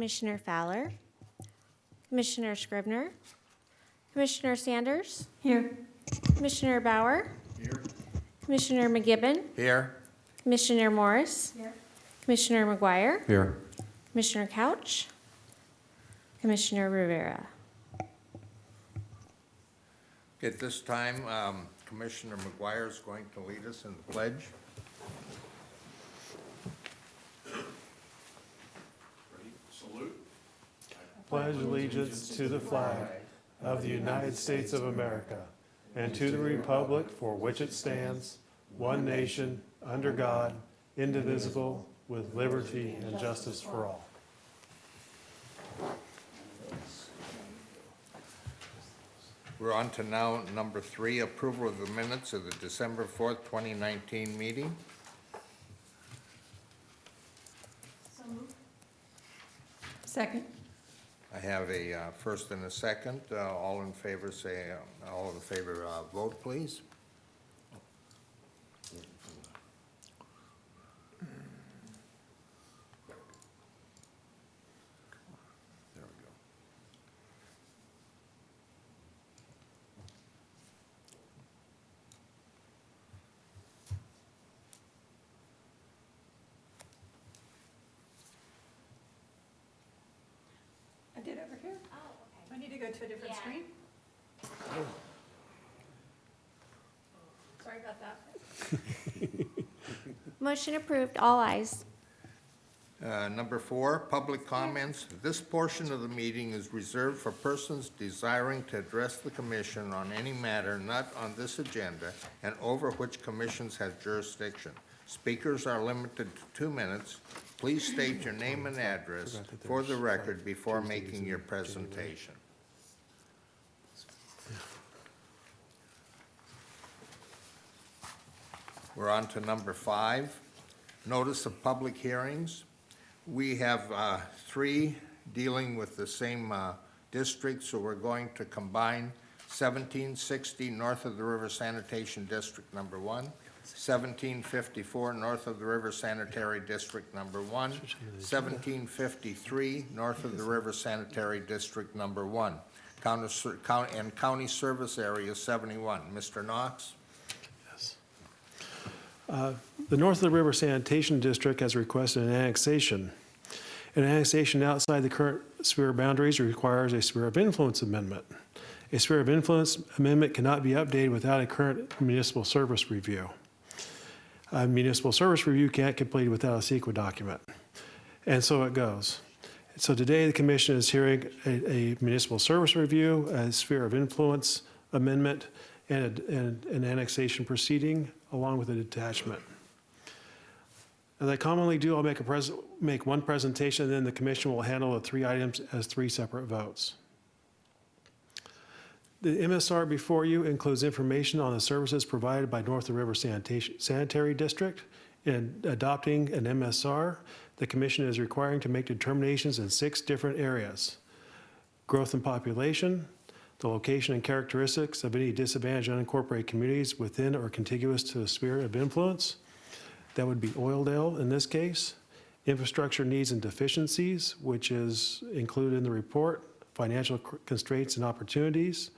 Commissioner Fowler, Commissioner Scrivener, Commissioner Sanders, Here. Commissioner Bauer, Here. Commissioner McGibbon, Here. Commissioner Morris, Here. Commissioner McGuire, Here. Commissioner Couch, Commissioner Rivera. At this time, um, Commissioner McGuire is going to lead us in the pledge. Pledge allegiance to the flag of the United States of America and to the republic for which it stands, one nation, under God, indivisible, with liberty and justice for all. We're on to now number three, approval of the minutes of the December 4th, 2019 meeting. Second. I have a uh, first and a second. Uh, All in favor, say, uh, all in favor, uh, vote, please. There we go. I did over here. Oh, okay. I need to a different screen? Sorry about that. Motion approved, all ayes. Uh, Number four, public comments. This portion of the meeting is reserved for persons desiring to address the commission on any matter not on this agenda and over which commissions have jurisdiction. Speakers are limited to two minutes. Please state your name and address for the record before making your presentation. We're on to number five, notice of public hearings. We have uh, three dealing with the same uh, district, so we're going to combine 1760 north of the River Sanitation District Number One, 1754 north of the River Sanitary District Number One, 1753 north of the River Sanitary District Number One, County and County Service Area 71. Mr. Knox? Uh, The North of the River Sanitation District has requested an annexation. An annexation outside the current sphere boundaries requires a sphere of influence amendment. A sphere of influence amendment cannot be updated without a current municipal service review. A municipal service review can't complete without a CEQA document. And so it goes. So today, the commission is hearing a, a municipal service review, a sphere of influence amendment, and, a- and an annexation proceeding along with a detachment. As I commonly do, I'll make a make one presentation, and then the commission will handle the three items as three separate votes. The MSR before you includes information on the services provided by North River Sanitary District. In adopting an MSR, the commission is requiring to make determinations in six different areas. Growth in population, the location and characteristics of any disadvantaged unincorporated communities within or contiguous to the sphere of influence. That would be Oildale in this case. Infrastructure needs and deficiencies, which is included in the report. Financial constraints and opportunities.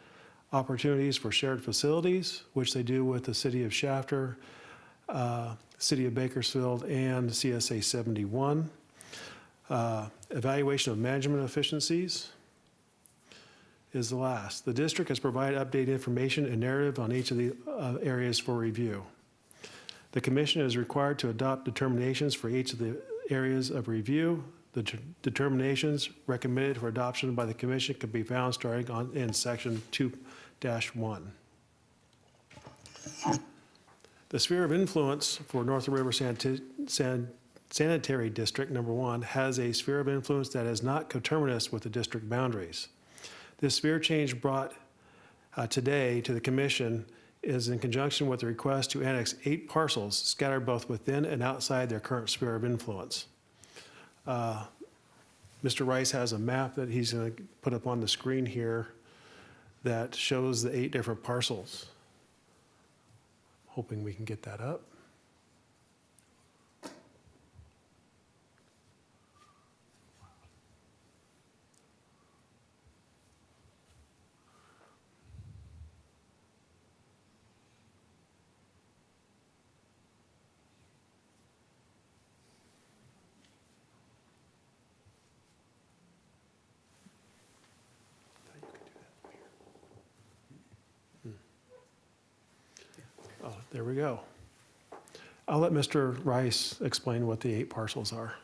Opportunities for shared facilities, which they do with the city of Shafter, uh, city of Bakersfield, and CSA 71. Uh, Evaluation of management efficiencies is the last. The district has provided updated information and narrative on each of the uh, areas for review. The commission is required to adopt determinations for each of the areas of review. The determinations recommended for adoption by the commission can be found starting on, in section two one. The sphere of influence for North River San- Sanitary District Number One has a sphere of influence that is not coterminous with the district boundaries. This sphere change brought uh, today to the commission is in conjunction with the request to annex eight parcels scattered both within and outside their current sphere of influence. Uh, Mr. Rice has a map that he's going to put up on the screen here that shows the eight different parcels. Hoping we can get that up. Oh, we go. I'll let Mr. Rice explain what the eight parcels are.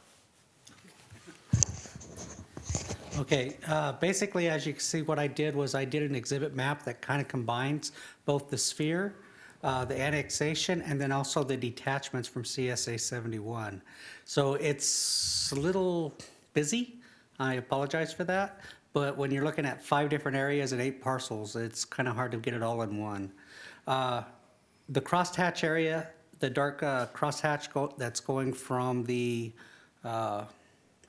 Okay, uh, basically, as you can see, what I did was I did an exhibit map that kind of combines both the sphere, uh, the annexation, and then also the detachments from CSA 71. So it's a little busy, I apologize for that, but when you're looking at five different areas and eight parcels, it's kind of hard to get it all in one. Uh, The crosshatch area, the dark uh, crosshatch go- that's going from the uh,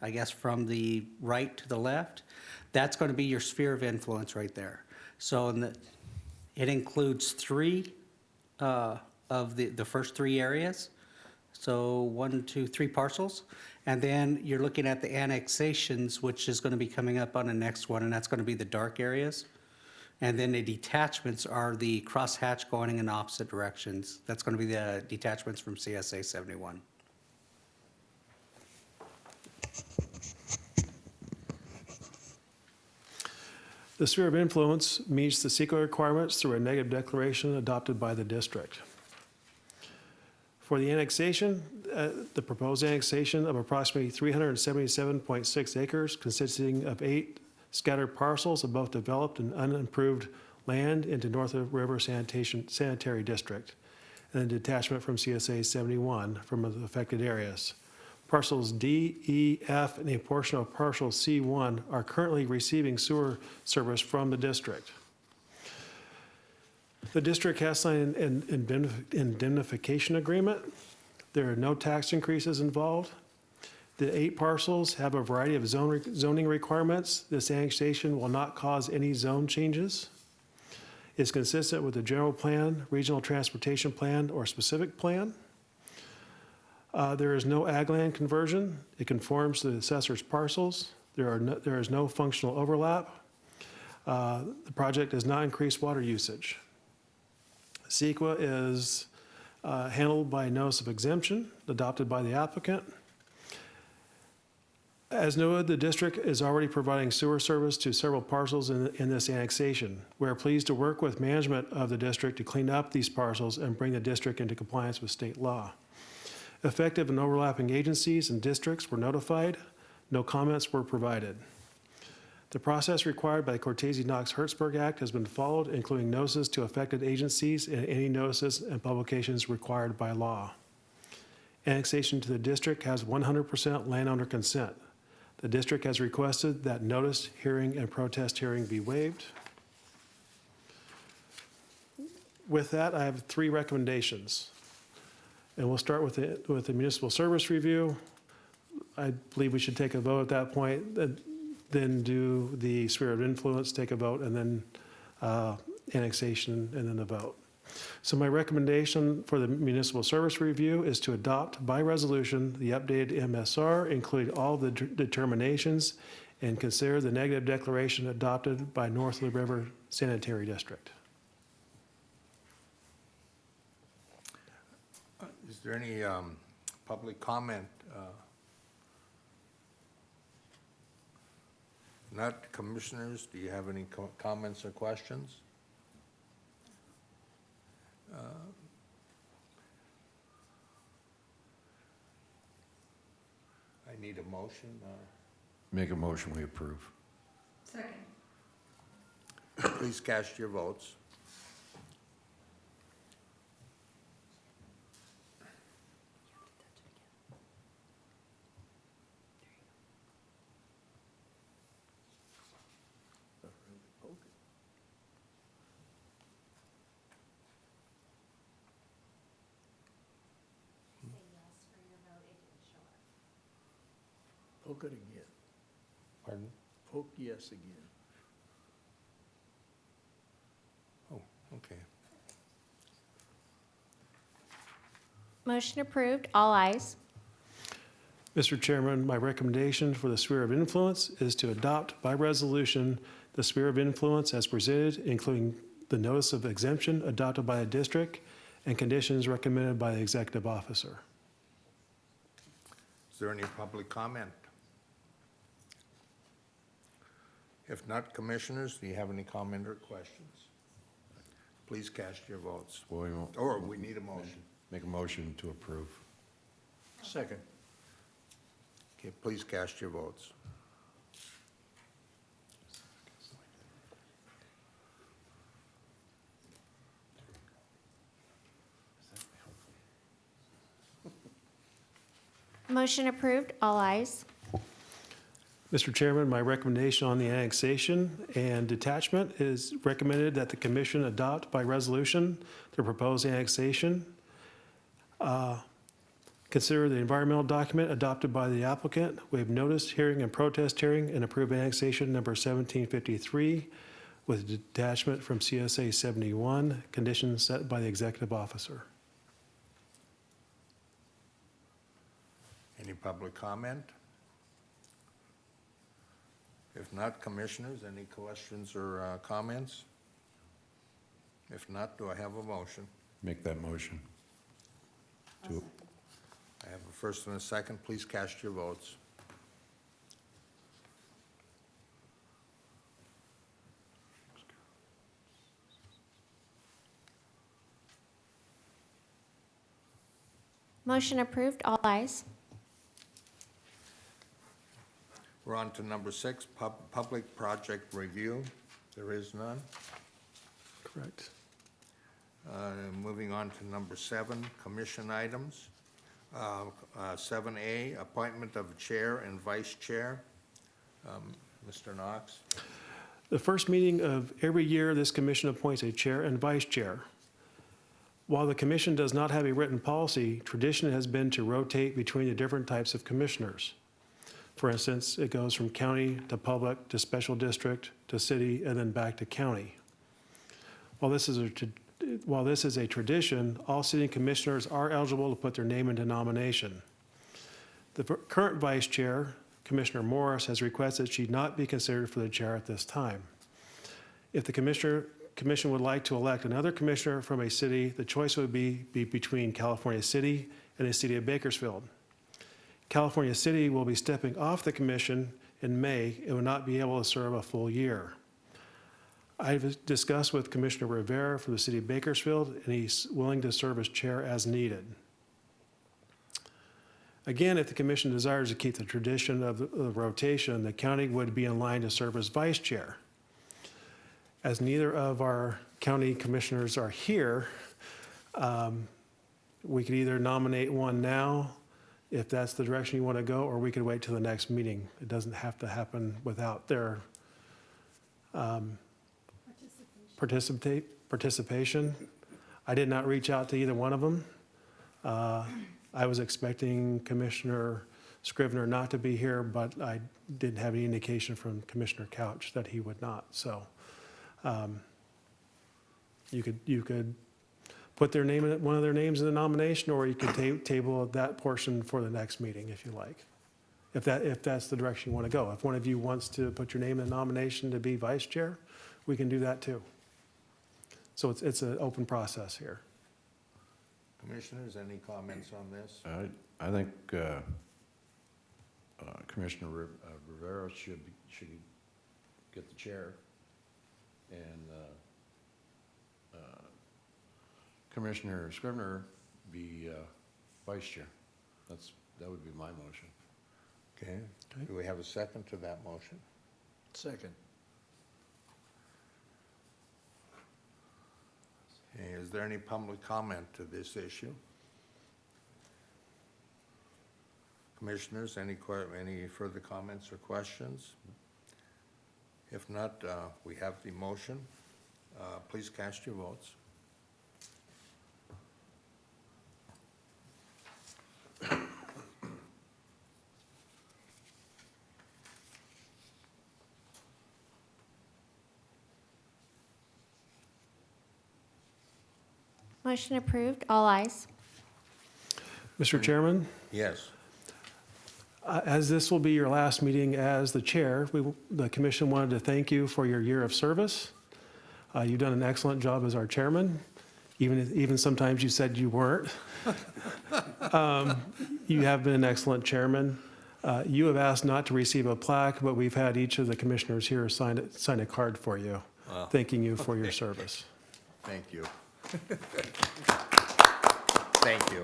I guess from the right to the left, that's going to be your sphere of influence right there. So in the, it includes three uh, of the, the first three areas. So one, two, three parcels. And then you're looking at the annexations, which is going to be coming up on the next one, and that's going to be the dark areas. And then the detachments are the crosshatch going in opposite directions. That's going to be the detachments from CSA 71. The sphere of influence meets the CEQA requirements through a negative declaration adopted by the district. For the annexation, uh, the proposed annexation of approximately 377.6 acres consisting of eight scattered parcels of both developed and unimproved land into North River Sanitation Sanitary District, and a detachment from CSA 71 from the affected areas. Parcels D, E, F, and a portion of parcel C1 are currently receiving sewer service from the district. The district has signed an indemnification agreement. There are no tax increases involved. The eight parcels have a variety of zone re- zoning requirements. This annexation will not cause any zone changes. It's consistent with the general plan, regional transportation plan, or specific plan. Uh, There is no ag land conversion. It conforms to the assessor's parcels. There are, no- there is no functional overlap. Uh, The project does not increase water usage. CEQA is uh, handled by notice of exemption adopted by the applicant. As noted, the district is already providing sewer service to several parcels in, in this annexation. We are pleased to work with management of the district to clean up these parcels and bring the district into compliance with state law. Effective and overlapping agencies and districts were notified. No comments were provided. The process required by the Cortese-Knox-Hertzberg Act has been followed, including notices to affected agencies and any notices and publications required by law. Annexation to the district has 100% landowner consent. The district has requested that notice, hearing, and protest hearing be waived. With that, I have three recommendations. And we'll start with the, with the municipal service review. I believe we should take a vote at that point, then- do the sphere of influence, take a vote, and then uh, annexation, and then the vote. So my recommendation for the municipal service review is to adopt by resolution the updated MSR, including all the de- determinations, and consider the negative declaration adopted by North Lee River Sanitary District. Is there any um, public comment? uh, Not commissioners, do you have any co- comments or questions? Uh, I need a motion. uh, Make a motion, we approve. Second. Please cast your votes. Poke yes again. Oh, okay. Motion approved, all ayes. Mr. Chairman, my recommendation for the sphere of influence is to adopt by resolution the sphere of influence as presented, including the notice of exemption adopted by a district and conditions recommended by the executive officer. Is there any public comment? If not, commissioners, do you have any comment or questions? Please cast your votes. Well, we won't- Or we need a motion. Make a motion to approve. Second. Okay, please cast your votes. Motion approved, all ayes. Mr. Chairman, my recommendation on the annexation and detachment is recommended that the commission adopt by resolution the proposed annexation. Uh, Consider the environmental document adopted by the applicant. We have noticed hearing and protest hearing and approve annexation number 1753 with detachment from CSA 71, conditions set by the executive officer. Any public comment? If not, commissioners, any questions or uh, comments? If not, do I have a motion? Make that motion. To, I have a first and a second. Please cast your votes. Motion approved, all ayes. We're on to number six, pub, public project review. There is none. Correct. Uh, Moving on to number seven, commission items. Uh, uh, Seven A, appointment of chair and vice chair. Um, Mr. Knox? The first meeting of every year, this commission appoints a chair and vice chair. While the commission does not have a written policy, tradition has been to rotate between the different types of commissioners. For instance, it goes from county to public to special district to city and then back to county. While this is a, while this is a tradition, all city commissioners are eligible to put their name into nomination. The current vice chair, Commissioner Morris, has requested she not be considered for the chair at this time. If the commissioner, commission would like to elect another commissioner from a city, the choice would be, be between California City and the city of Bakersfield. California City will be stepping off the commission in May and will not be able to serve a full year. I've discussed with Commissioner Rivera from the city of Bakersfield, and he's willing to serve as chair as needed. Again, if the commission desires to keep the tradition of the rotation, the county would be in line to serve as vice chair. As neither of our county commissioners are here, um, we could either nominate one now, if that's the direction you want to go, or we could wait till the next meeting. It doesn't have to happen without their um, participate, participation. I did not reach out to either one of them. Uh, I was expecting Commissioner Scrivener not to be here, but I didn't have any indication from Commissioner Couch that he would not, so. um, You could, you could put their name, in one of their names in the nomination, or you could ta- table that portion for the next meeting if you like. If that, if that's the direction you want to go. If one of you wants to put your name in the nomination to be vice chair, we can do that too. So it's, it's an open process here. Commissioners, any comments on this? I, I think uh, uh, Commissioner Riv- uh, Rivera should, be- should get the chair, and uh, uh, Commissioner Scrivener be uh, vice chair. That's, that would be my motion. Okay. Okay. Do we have a second to that motion? Second. Okay, Is there any public comment to this issue? Commissioners, any, que- any further comments or questions? If not, uh, we have the motion. Uh, Please cast your votes. Motion approved, all ayes. Mr. Chairman, Yes. uh, as this will be your last meeting as the chair, we, the commission wanted to thank you for your year of service. Uh, You've done an excellent job as our chairman, even, even sometimes you said you weren't. Um, you have been an excellent chairman. Uh, you have asked not to receive a plaque, but we've had each of the commissioners here sign, it, sign a card for you, thanking you for your service. Thank you. Thank you.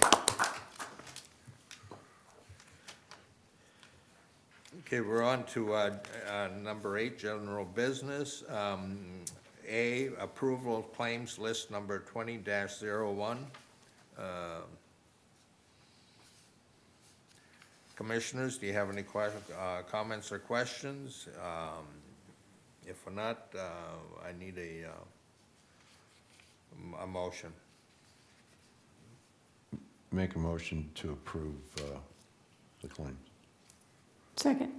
Okay, we're on to uh, uh, number eight, general business. Um, a, approval of claims list number 20-01. Commissioners, do you have any que- uh, comments or questions? Um, If not, uh, I need a, uh, m- a motion. Make a motion to approve uh, the claims. Second.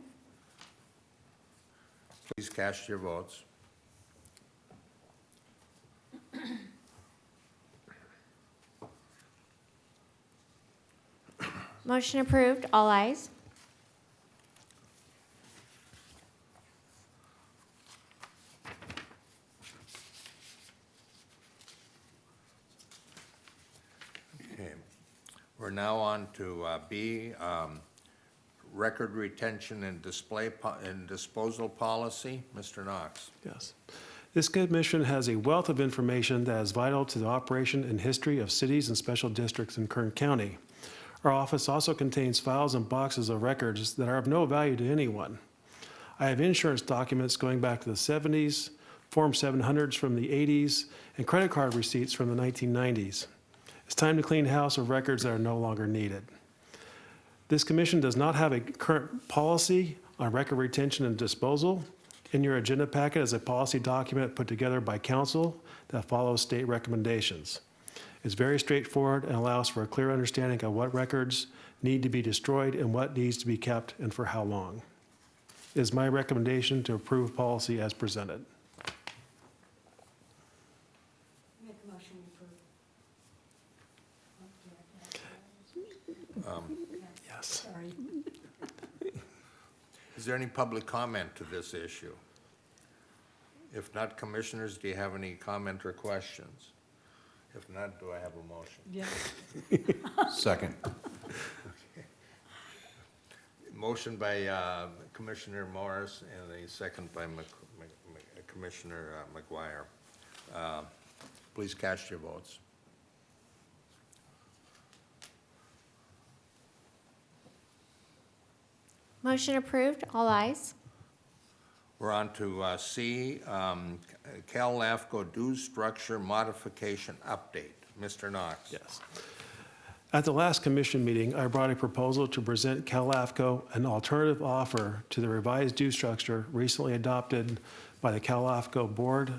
Please cast your votes. Motion approved, all ayes. Okay. We're now on to uh, B, um, record retention and display, po- and disposal policy. Mr. Knox. Yes. This commission has a wealth of information that is vital to the operation and history of cities and special districts in Kern County. Our office also contains files and boxes of records that are of no value to anyone. I have insurance documents going back to the 70s, Form 700s from the 80s, and credit card receipts from the 1990s. It's time to clean house of records that are no longer needed. This commission does not have a current policy on record retention and disposal. In your agenda packet is a policy document put together by council that follows state recommendations. It's very straightforward and allows for a clear understanding of what records need to be destroyed and what needs to be kept and for how long. It is my recommendation to approve policy as presented. Make a motion to approve. Um, yes. Sorry. Is there any public comment to this issue? If not, commissioners, do you have any comment or questions? If not, do I have a motion? Yeah. Second. Motion by uh, Commissioner Morris and a second by Mc- Mc- Mc- Commissioner uh, McGuire. Uh, Please cast your votes. Motion approved, all ayes. We're on to uh, C, um, Cal LAFCO dues structure modification update. Mr. Knox. Yes. At the last commission meeting, I brought a proposal to present CalAFCO an alternative offer to the revised due structure recently adopted by the CalAFCO Board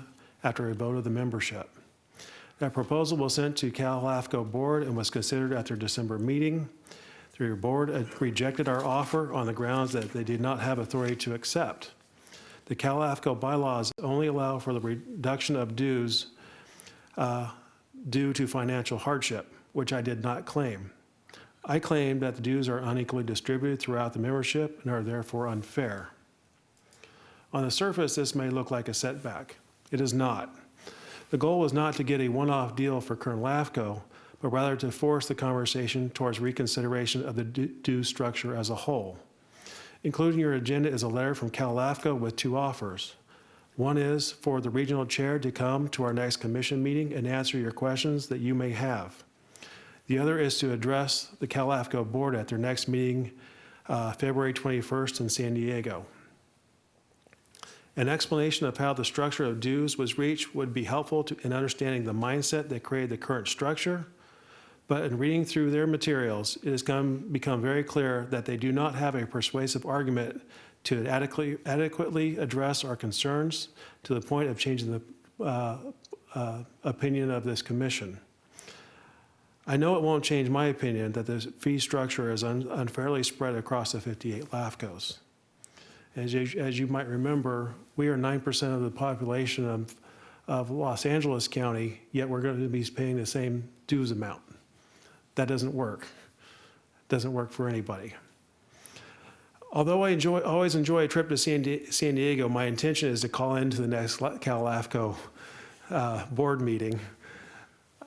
after a vote of the membership. That proposal was sent to CalAFCO Board and was considered at their December meeting. Their board rejected our offer on the grounds that they did not have authority to accept. The CalAFCO bylaws only allow for the reduction of dues uh, due to financial hardship, which I did not claim. I claimed that the dues are unequally distributed throughout the membership and are therefore unfair. On the surface, this may look like a setback. It is not. The goal was not to get a one-off deal for Kern LAFCO, but rather to force the conversation towards reconsideration of the du- due structure as a whole. Included in your agenda is a letter from Cal LAFCO with two offers. One is for the regional chair to come to our next commission meeting and answer your questions that you may have. The other is to address the Cal LAFCO board at their next meeting, uh, February 21st in San Diego. An explanation of how the structure of dues was reached would be helpful to- in understanding the mindset that created the current structure. But in reading through their materials, it has come, become very clear that they do not have a persuasive argument to adequately, adequately address our concerns to the point of changing the uh, uh, opinion of this commission. I know it won't change my opinion that the fee structure is un- unfairly spread across the 58 LAFCOs. As you, as you might remember, we are 9% of the population of, of Los Angeles County, yet we're going to be paying the same dues amount. That doesn't work. Doesn't work for anybody. Although I enjoy, always enjoy a trip to San, Di- San Diego, my intention is to call into the next La- Cal LAFCO uh, board meeting.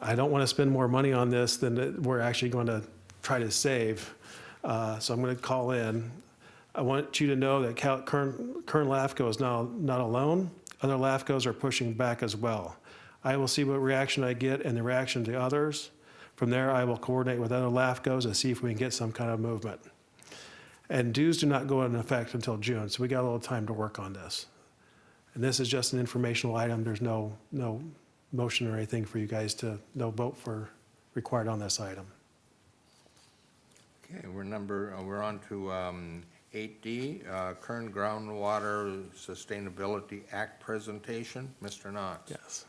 I don't want to spend more money on this than we're actually going to try to save. Uh, So I'm going to call in. I want you to know that Cal- Kern, Kern LAFCO is now not alone. Other LAFCOs are pushing back as well. I will see what reaction I get and the reaction to others. From there, I will coordinate with other LAFCOs and see if we can get some kind of movement. And dues do not go into effect until June, so we got a little time to work on this. And this is just an informational item. There's no, no motion or anything for you guys to, no vote for, required on this item. Okay, we're number, uh, we're on to um, 8D, uh, Kern Groundwater Sustainability Act presentation. Mr. Knox. Yes.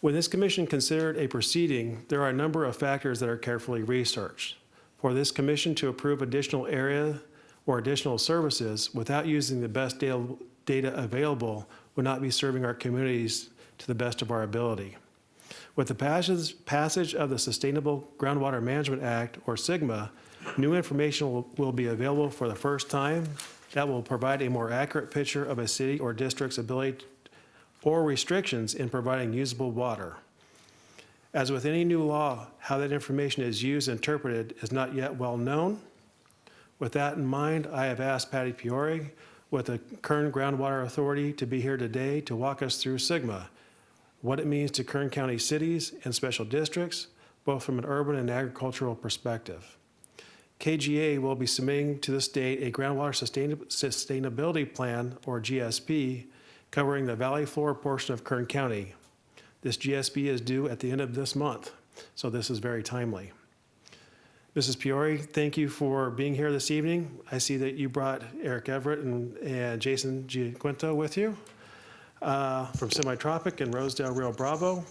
When this commission considered a proceeding, there are a number of factors that are carefully researched. For this commission to approve additional area or additional services without using the best data available would not be serving our communities to the best of our ability. With the passage, of the Sustainable Groundwater Management Act, or SGMA, new information will be available for the first time that will provide a more accurate picture of a city or district's ability or restrictions in providing usable water. As with any new law, how that information is used and interpreted is not yet well known. With that in mind, I have asked Patty Poire with the Kern Groundwater Authority to be here today to walk us through SGMA, what it means to Kern County cities and special districts, both from an urban and agricultural perspective. KGA will be submitting to the state a groundwater sustainability plan, or GSP, covering the valley floor portion of Kern County. This GSP is due at the end of this month, so this is very timely. Mrs. Poire, thank you for being here this evening. I see that you brought Eric Averett and, and Jason Gianquinto with you uh, from Semitropic and Rosedale Rio Bravo.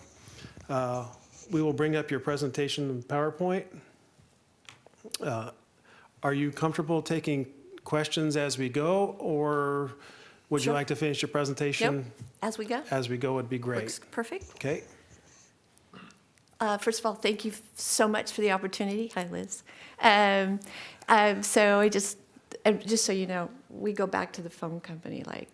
Uh, We will bring up your presentation in PowerPoint. Uh, Are you comfortable taking questions as we go, or would you Sure. like to finish your presentation? As we go? As we go would be great. Works perfect. Okay? Uh, First of all, thank you so much for the opportunity. Hi, Liz. Um, um, So I just, uh, just so you know, we go back to the phone company like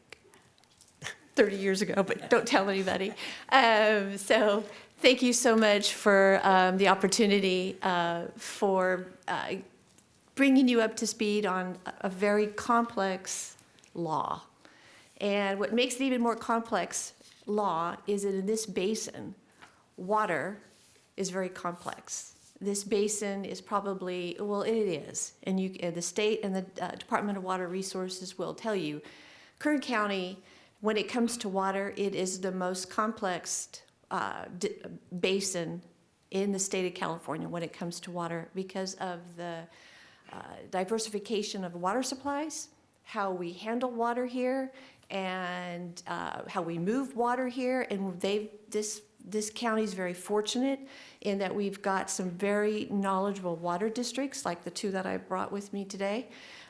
30 years ago, but don't tell anybody. Um, So thank you so much for um, the opportunity uh, for uh, bringing you up to speed on a- a very complex law. And what makes it even more complex law is that in this basin, water is very complex. This basin is probably, well, it is, and you, the state and the uh, Department of Water Resources will tell you, Kern County, when it comes to water, it is the most complex uh, basin in the state of California when it comes to water because of the uh, diversification of water supplies, how we handle water here, and uh, how we move water here. And they, this, this county is very fortunate in that we've got some very knowledgeable water districts, like the two that I brought with me today,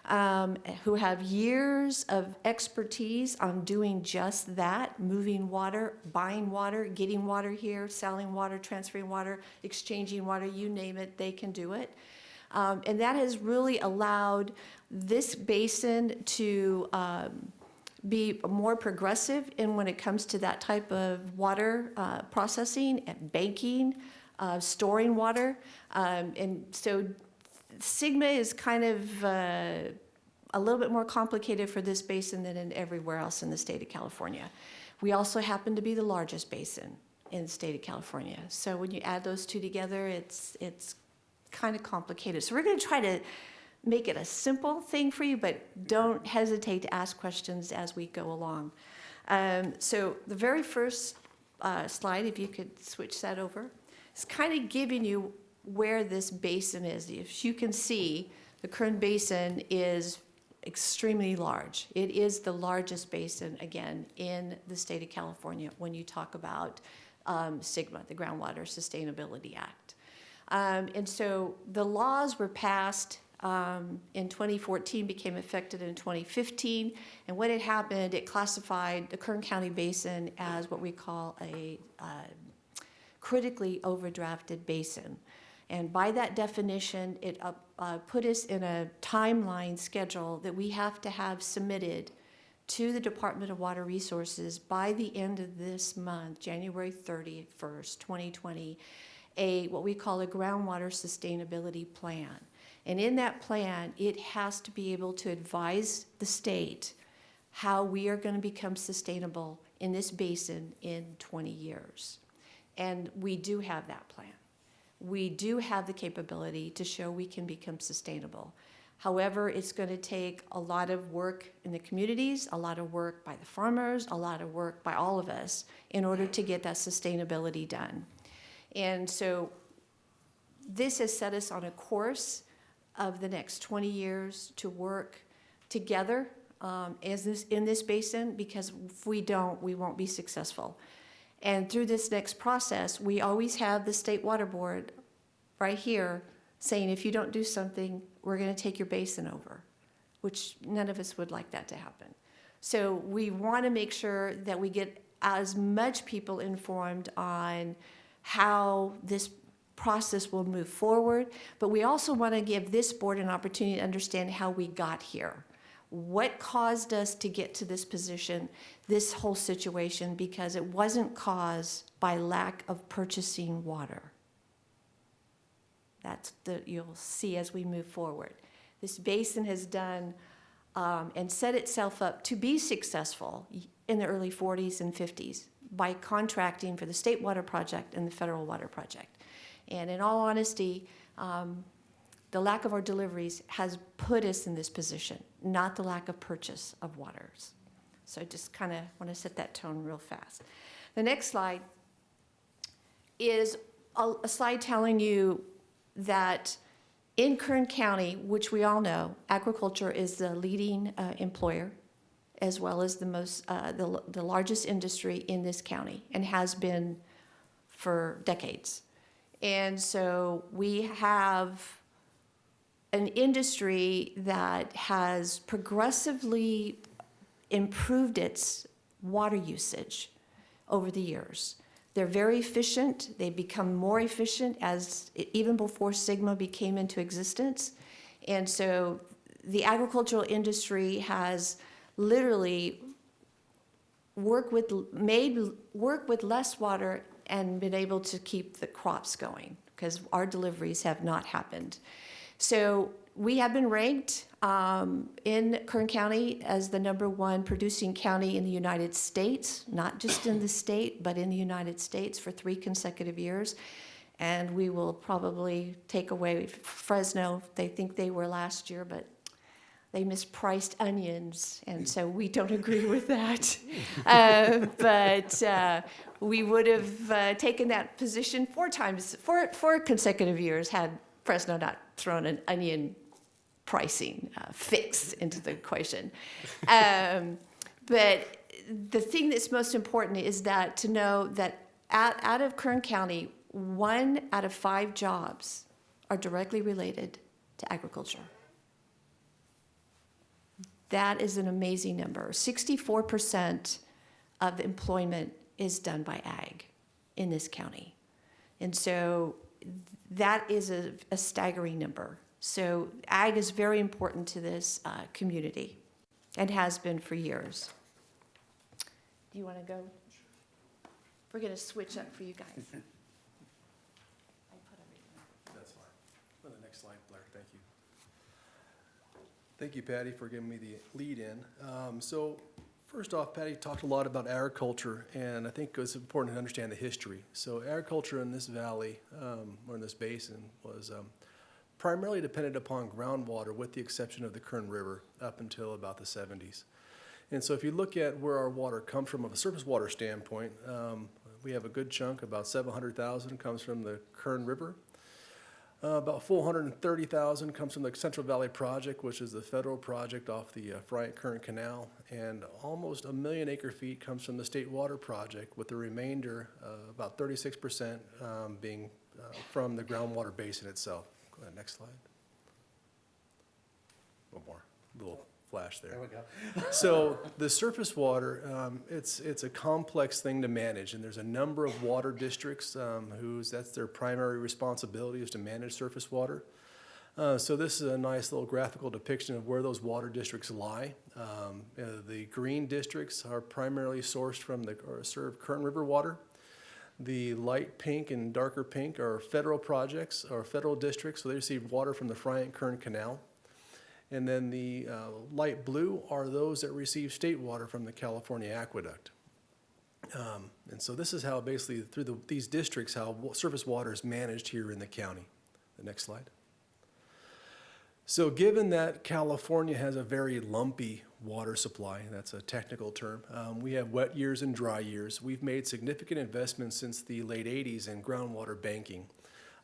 um, who have years of expertise on doing just that, moving water, buying water, getting water here, selling water, transferring water, exchanging water, you name it, they can do it. Um, and that has really allowed this basin to um, be more progressive in when it comes to that type of water uh, processing and banking, uh, storing water. Um, and so SGMA is kind of uh, a little bit more complicated for this basin than in everywhere else in the state of California. We also happen to be the largest basin in the state of California. So when you add those two together, it's, it's kind of complicated. So we're going to try to make it a simple thing for you, but don't hesitate to ask questions as we go along. Um, so the very first uh, slide, if you could switch that over, is kind of giving you where this basin is. If you can see, the Kern Basin is extremely large. It is the largest basin, again, in the state of California when you talk about um, SGMA, the Groundwater Sustainability Act. Um, and so the laws were passed um, in 2014, became effective in 2015. And when it happened, it classified the Kern County Basin as what we call a uh, critically overdrafted basin. And by that definition, it uh, uh, put us in a timeline schedule that we have to have submitted to the Department of Water Resources by the end of this month, January 31st, 2020, a, what we call a groundwater sustainability plan. And in that plan, it has to be able to advise the state how we are going to become sustainable in this basin in 20 years. And we do have that plan. We do have the capability to show we can become sustainable. However, it's going to take a lot of work in the communities, a lot of work by the farmers, a lot of work by all of us in order to get that sustainability done. And so this has set us on a course of the next 20 years to work together um, as this, in this basin, because if we don't, we won't be successful. And through this next process, we always have the State Water Board right here saying, if you don't do something, we're going to take your basin over, which none of us would like that to happen. So we want to make sure that we get as much people informed on how this process will move forward, but we also want to give this board an opportunity to understand how we got here. What caused us to get to this position, this whole situation, because it wasn't caused by lack of purchasing water. That's the, you'll see as we move forward. This basin has done um, and set itself up to be successful in the early 40s and 50s by contracting for the State Water Project and the Federal Water Project. And in all honesty, um, the lack of our deliveries has put us in this position, not the lack of purchase of waters. So I just kind of want to set that tone real fast. The next slide is a, a slide telling you that in Kern County, which we all know, agriculture is the leading uh, employer as well as the most, uh, the, the largest industry in this county and has been for decades. And so we have an industry that has progressively improved its water usage over the years. They're very efficient. They become more efficient as even before SGMA became into existence. And so the agricultural industry has literally worked with made work with less water and been able to keep the crops going because our deliveries have not happened. So we have been ranked um, in Kern County as the number one producing county in the United States, not just in the state, but in the United States for three consecutive years. And we will probably take away Fresno. They think they were last year, but they mispriced onions, and so we don't agree with that. Uh, But uh, we would have uh, taken that position four times, four, four consecutive years had Fresno not thrown an onion pricing uh, fix into the equation. Um, But the thing that's most important is that to know that out, out of Kern County, one out of five jobs are directly related to agriculture. That is an amazing number. 64% of employment is done by ag in this county. And so that is a, a staggering number. So ag is very important to this uh, community and has been for years. Do you want to go? We're going to switch up for you guys. I put everything- That's fine. Go to the next slide, Blair, thank you. Thank you, Patty, for giving me the lead in. Um, So first off, Patty talked a lot about agriculture, and I think it's important to understand the history. So agriculture in this valley, um, or in this basin, was um, primarily dependent upon groundwater, with the exception of the Kern River, up until about the 70s. And so if you look at where our water comes from, of a surface water standpoint, um, we have a good chunk, about 700,000 comes from the Kern River. Uh, About 430,000 comes from the Central Valley Project, which is the federal project off the uh, Friant-Kern Canal. And almost a million acre feet comes from the State Water Project, with the remainder, uh, about 36%, um, being uh, from the groundwater basin itself. Go ahead, next slide. One more, little flash there. There we go. So the surface water, um, it's, it's a complex thing to manage, and there's a number of water districts um, whose, that's their primary responsibility is to manage surface water. Uh, So this is a nice little graphical depiction of where those water districts lie. Um, uh, The green districts are primarily sourced from the, or Kern River water. The light pink and darker pink are federal projects, or federal districts, so they receive water from the Friant-Kern Canal. And then the uh, light blue are those that receive state water from the California Aqueduct. Um, And so this is how basically through the, these districts, how surface water is managed here in the county. The next slide. So given that California has a very lumpy water supply, that's a technical term, um, we have wet years and dry years. We've made significant investments since the late 80s in groundwater banking.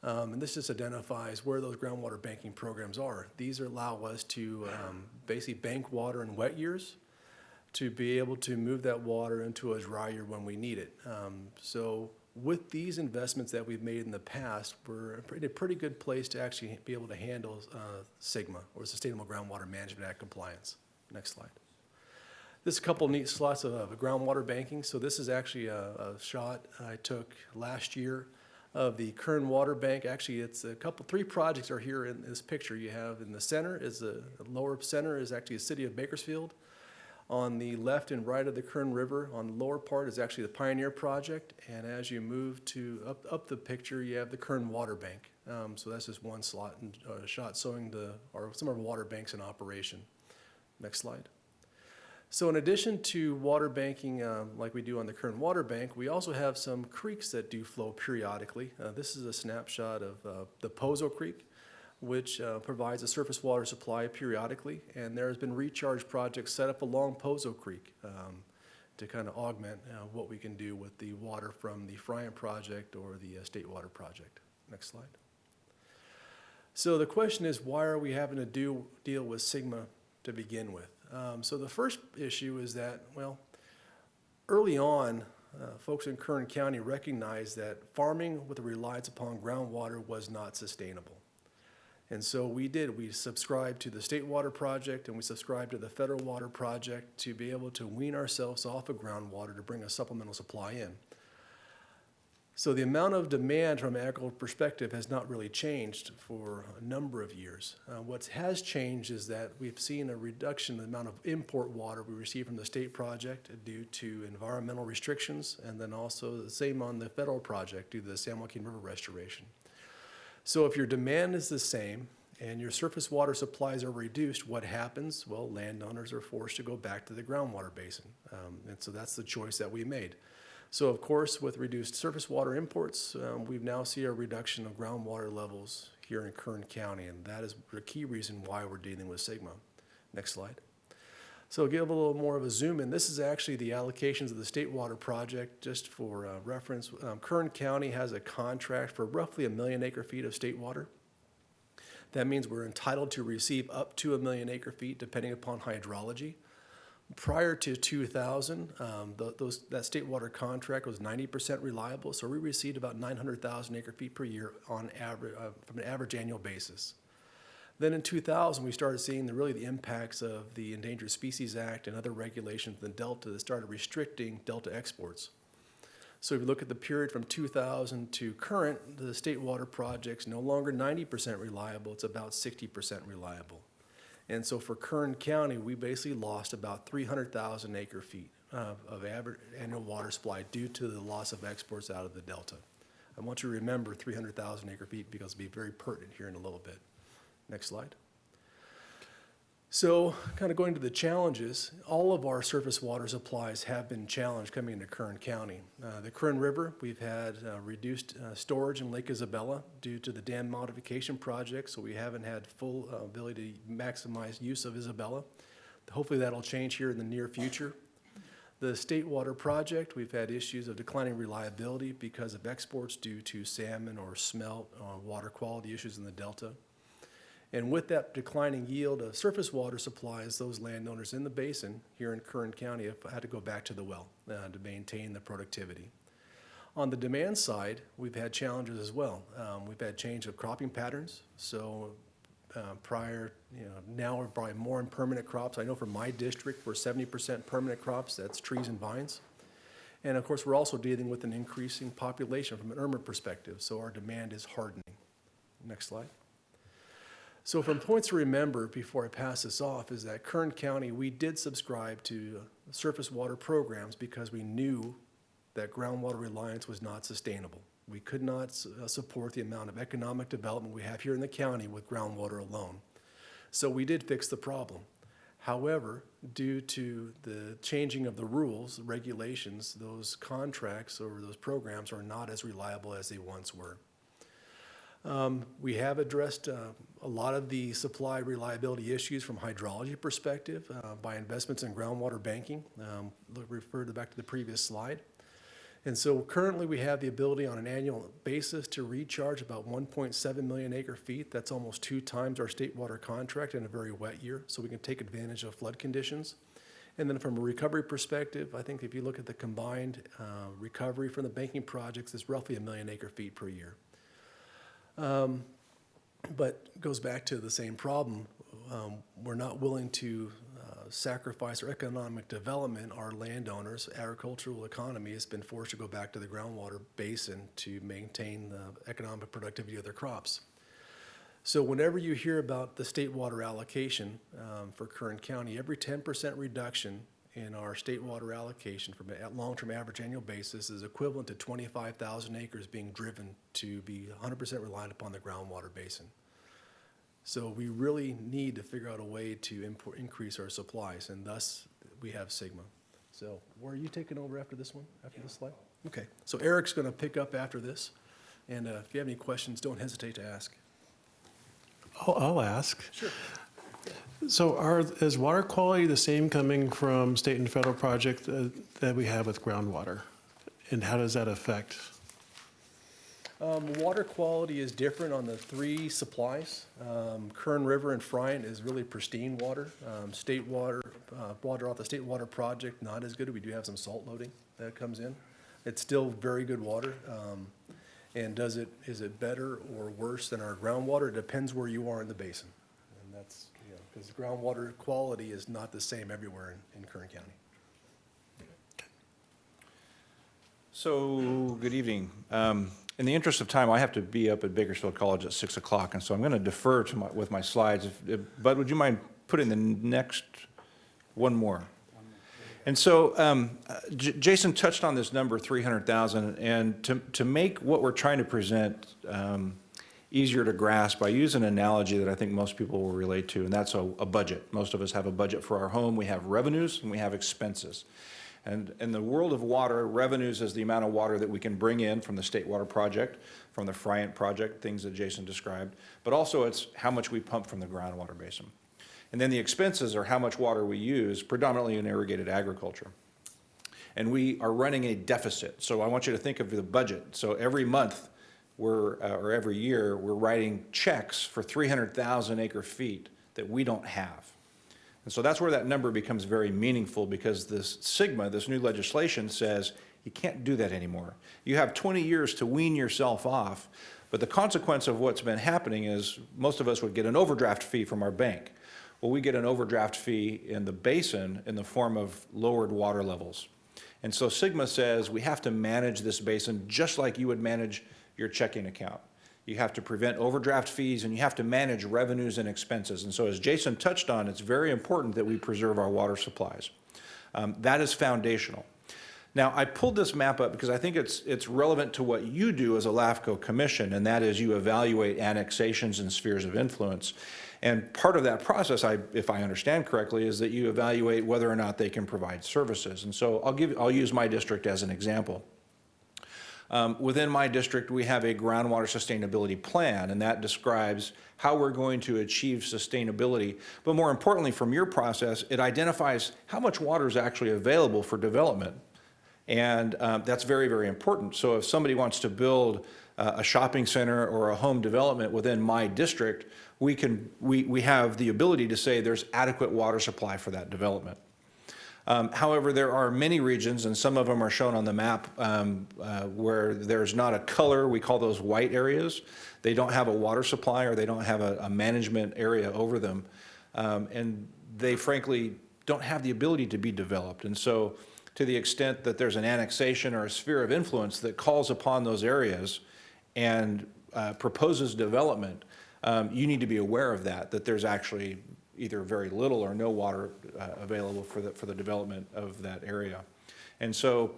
Um, And this just identifies where those groundwater banking programs are. These allow us to um, basically bank water in wet years to be able to move that water into a dry year when we need it. Um, So with these investments that we've made in the past, we're in a pretty good place to actually be able to handle uh, SGMA, or Sustainable Groundwater Management Act compliance. Next slide. This is a couple neat slots of of groundwater banking. So this is actually a, a shot I took last year of the Kern Water Bank. Actually, it's a couple, three projects are here in this picture. You have in the center is the lower center is actually the city of Bakersfield. On the left and right of the Kern River, on the lower part is actually the Pioneer Project. And as you move to, up, up the picture, you have the Kern Water Bank. Um, so that's just one slot and, uh, shot showing the, or some of our water banks in operation. Next slide. So in addition to water banking, um, like we do on the Kern Water Bank, we also have some creeks that do flow periodically. Uh, This is a snapshot of uh, the Pozo Creek, which uh, provides a surface water supply periodically. And there has been recharge projects set up along Pozo Creek um, to kind of augment uh, what we can do with the water from the Friant Project or the uh, State Water Project. Next slide. So the question is, why are we having to do, deal with SGMA to begin with? Um, so the first issue is that, well, early on, uh, folks in Kern County recognized that farming with a reliance upon groundwater was not sustainable. And so we did, we subscribed to the State Water Project and we subscribed to the Federal Water Project to be able to wean ourselves off of groundwater to bring a supplemental supply in. So the amount of demand from an agricultural perspective has not really changed for a number of years. Uh, what has changed is that we've seen a reduction in the amount of import water we receive from the state project due to environmental restrictions, and then also the same on the federal project due to the San Joaquin River restoration. So if your demand is the same and your surface water supplies are reduced, what happens? Well, landowners are forced to go back to the groundwater basin. Um, and so that's the choice that we made. So of course, with reduced surface water imports, um, we now see a reduction of groundwater levels here in Kern County, and that is the key reason why we're dealing with SGMA. Next slide. So give a little more of a zoom in. This is actually the allocations of the State Water Project, just for uh, reference. Um, Kern County has a contract for roughly a million acre feet of state water. That means we're entitled to receive up to a million acre feet depending upon hydrology. Prior to 2000, um, tho- those, that state water contract was 90% reliable, so we received about 900,000 acre feet per year on average, uh, from an average annual basis. Then in 2000, we started seeing the, really the impacts of the Endangered Species Act and other regulations in the Delta that started restricting Delta exports. So if you look at the period from 2000 to current, the state water project's no longer 90% reliable, it's about 60% reliable. And so for Kern County, we basically lost about 300,000 acre feet of, of average annual water supply due to the loss of exports out of the Delta. I want you to remember 300,000 acre feet because it'll be very pertinent here in a little bit. Next slide. So, kind of going to the challenges, all of our surface water supplies have been challenged coming into Kern County. Uh, the Kern River, we've had uh, reduced uh, storage in Lake Isabella due to the dam modification project, so we haven't had full uh, ability to maximize use of Isabella. Hopefully that'll change here in the near future. The State Water Project, we've had issues of declining reliability because of exports due to salmon or smelt, uh, water quality issues in the Delta. And with that declining yield of surface water supplies, those landowners in the basin here in Kern County have had to go back to the well uh, to maintain the productivity. On the demand side, we've had challenges as well. Um, we've had change of cropping patterns. So uh, prior, you know, now we're probably more in permanent crops. I know for my district, we're 70% permanent crops. That's trees and vines. And of course, we're also dealing with an increasing population from an urban perspective. So our demand is hardening. Next slide. So from points to remember before I pass this off is that Kern County, we did subscribe to surface water programs because we knew that groundwater reliance was not sustainable. We could not uh, support the amount of economic development we have here in the county with groundwater alone. So we did fix the problem. However, due to the changing of the rules, regulations, those contracts or those programs are not as reliable as they once were. Um, We have addressed uh, a lot of the supply reliability issues from hydrology perspective uh, by investments in groundwater banking. Um, look- Refer back to the previous slide. And so currently, we have the ability on an annual basis to recharge about 1.7 million acre feet. That's almost two times our state water contract in a very wet year, so we can take advantage of flood conditions. And then from a recovery perspective, I think if you look at the combined uh, recovery from the banking projects, it's roughly a million acre feet per year. Um, But goes back to the same problem. Um, We're not willing to uh, sacrifice our economic development. Our landowners, agricultural economy has been forced to go back to the groundwater basin to maintain the economic productivity of their crops. So whenever you hear about the state water allocation um, for Kern County, every 10% reduction in our state water allocation from a long-term average annual basis is equivalent to 25,000 acres being driven to be 100% reliant upon the groundwater basin. So we really need to figure out a way to import, increase our supplies, and thus we have SGMA. So where are you taking over after this one, after this slide? Okay, so Eric's going to pick up after this, and uh, if you have any questions, don't hesitate to ask. I'll, I'll ask. Sure. So are, is water quality the same coming from state and federal project uh, that we have with groundwater? And how does that affect? Um, water quality is different on the three supplies. Um, Kern River and Friant is really pristine water. Um, state water, uh, water off the state water project, not as good. We do have some salt loading that comes in. It's still very good water. Um, and does it, is it better or worse than our groundwater? It depends where you are in the basin. And that's, you know, because groundwater quality is not the same everywhere in, in Kern County. So, good evening. Um, In the interest of time, I have to be up at Bakersfield College at 6 o'clock, and so I'm going to defer to my, with my slides. If- if- Bud, would you mind putting the next, one more? And so um, Jason touched on this number, 300,000, and to, to make what we're trying to present um, easier to grasp, I use an analogy that I think most people will relate to, and that's a, a budget. Most of us have a budget for our home. We have revenues and we have expenses. And in the world of water, revenues is the amount of water that we can bring in from the State Water Project, from the Friant Project, things that Jason described, but also it's how much we pump from the groundwater basin. And then the expenses are how much water we use, predominantly in irrigated agriculture. And we are running a deficit. So I want you to think of the budget. So every month, we're, uh, or every year, we're writing checks for 300,000 acre feet that we don't have. And so that's where that number becomes very meaningful because this SGMA, this new legislation says you can't do that anymore. You have 20 years to wean yourself off, but the consequence of what's been happening is most of us would get an overdraft fee from our bank. Well, we get an overdraft fee in the basin in the form of lowered water levels. And so SGMA says we have to manage this basin just like you would manage your checking account. You have to prevent overdraft fees and you have to manage revenues and expenses. And so as Jason touched on, it's very important that we preserve our water supplies. Um, that is foundational. Now, I pulled this map up because I think it's, it's relevant to what you do as a LAFCO commission, and that is you evaluate annexations and spheres of influence. And part of that process, I, if I understand correctly, is that you evaluate whether or not they can provide services. And so I'll give, I'll use my district as an example. Um, Within my district, we have a groundwater sustainability plan, and that describes how we're going to achieve sustainability. But more importantly, from your process, it identifies how much water is actually available for development. And um, that's very, very important. So if somebody wants to build uh, a shopping center or a home development within my district, we can, we, we have the ability to say there's adequate water supply for that development. Um, However, there are many regions, and some of them are shown on the map, um, uh, where there's not a color, we call those white areas. They don't have a water supply or they don't have a, a management area over them. Um, And they frankly don't have the ability to be developed. And so to the extent that there's an annexation or a sphere of influence that calls upon those areas and uh, proposes development, um, you need to be aware of that, that there's actually either very little or no water uh, available for the, for the development of that area. And so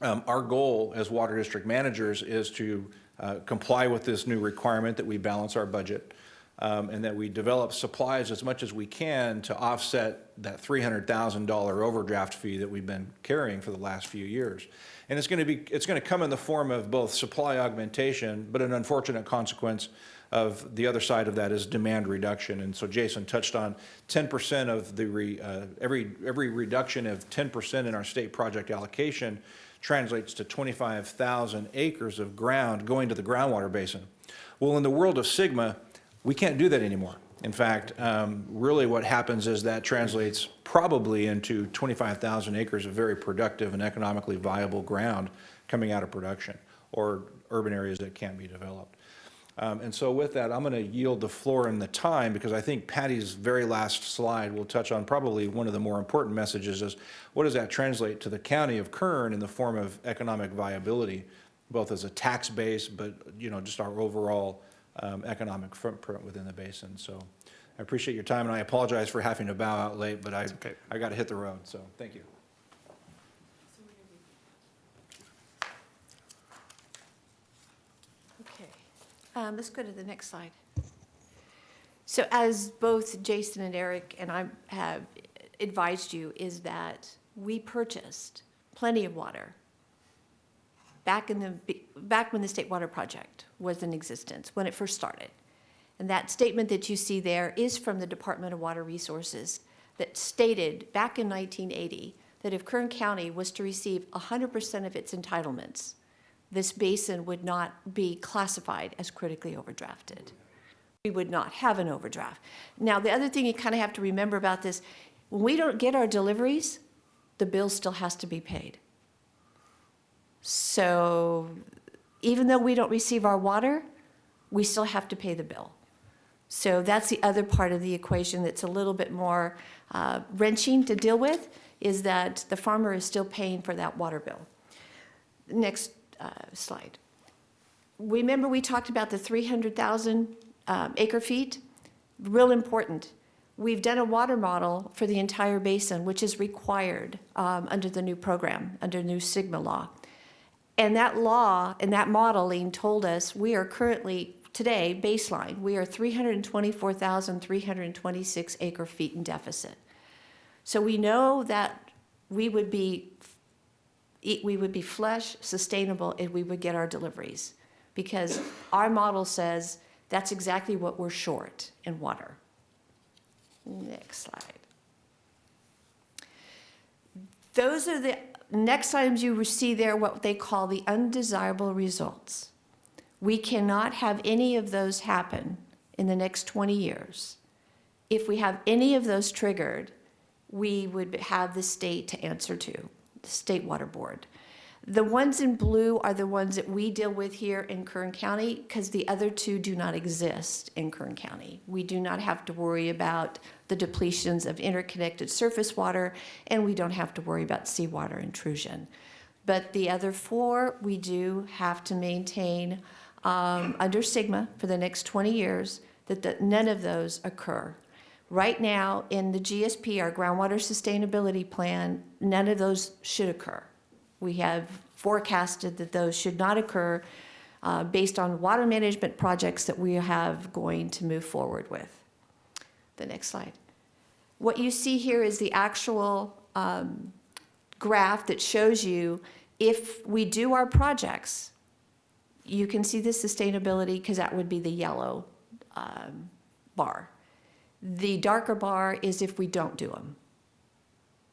um, our goal as water district managers is to uh, comply with this new requirement that we balance our budget. um, and that we develop supplies as much as we can to offset that $300,000 overdraft fee that we've been carrying for the last few years. And it's going to be, it's going to come in the form of both supply augmentation, but an unfortunate consequence of the other side of that is demand reduction. And so Jason touched on 10% of the, re- uh, every, every reduction of 10% in our state project allocation translates to 25,000 acres of ground going to the groundwater basin. Well, in the world of SGMA, we can't do that anymore. In fact, um, really what happens is that translates probably into 25,000 acres of very productive and economically viable ground coming out of production or urban areas that can't be developed. Um, And so with that, I'm going to yield the floor and the time because I think Patty's very last slide will touch on probably one of the more important messages is what does that translate to the county of Kern in the form of economic viability, both as a tax base, but, you know, just our overall um, economic footprint within the basin. So I appreciate your time and I apologize for having to bow out late, but I, okay. I got to hit the road, so thank you. Okay, um, let's go to the next slide. So as both Jason and Eric and I have advised you, is that we purchased plenty of water back in the, back when the State Water Project was in existence, when it first started. And that statement that you see there is from the Department of Water Resources that stated back in 1980 that if Kern County was to receive 100% of its entitlements, this basin would not be classified as critically overdrafted. We would not have an overdraft. Now, the other thing you kind of have to remember about this, when we don't get our deliveries, the bill still has to be paid. So even though we don't receive our water, we still have to pay the bill. So that's the other part of the equation that's a little bit more uh, wrenching to deal with, is that the farmer is still paying for that water bill. Next uh, slide. Remember we talked about the 300,000 um, acre feet? Real important. We've done a water model for the entire basin, which is required um, under the new program, under new SGMA law. And that law and that modeling told us we are currently, today, baseline, we are 324,326 acre feet in deficit. So we know that we would be, we would be flush, sustainable, if we would get our deliveries. Because our model says that's exactly what we're short in water. Next slide. Those are the next items you see there, what they call the undesirable results. We cannot have any of those happen in the next 20 years. If we have any of those triggered, we would have the state to answer to, State Water Board. The ones in blue are the ones that we deal with here in Kern County because the other two do not exist in Kern County. We do not have to worry about the depletions of interconnected surface water, and we don't have to worry about seawater intrusion. But the other four, we do have to maintain um, under SGMA for the next 20 years that the, none of those occur. Right now, in the GSP, our groundwater sustainability plan, none of those should occur. We have forecasted that those should not occur uh, based on water management projects that we have going to move forward with. The next slide. What you see here is the actual um, graph that shows you if we do our projects, you can see the sustainability because that would be the yellow um, bar. The darker bar is if we don't do them.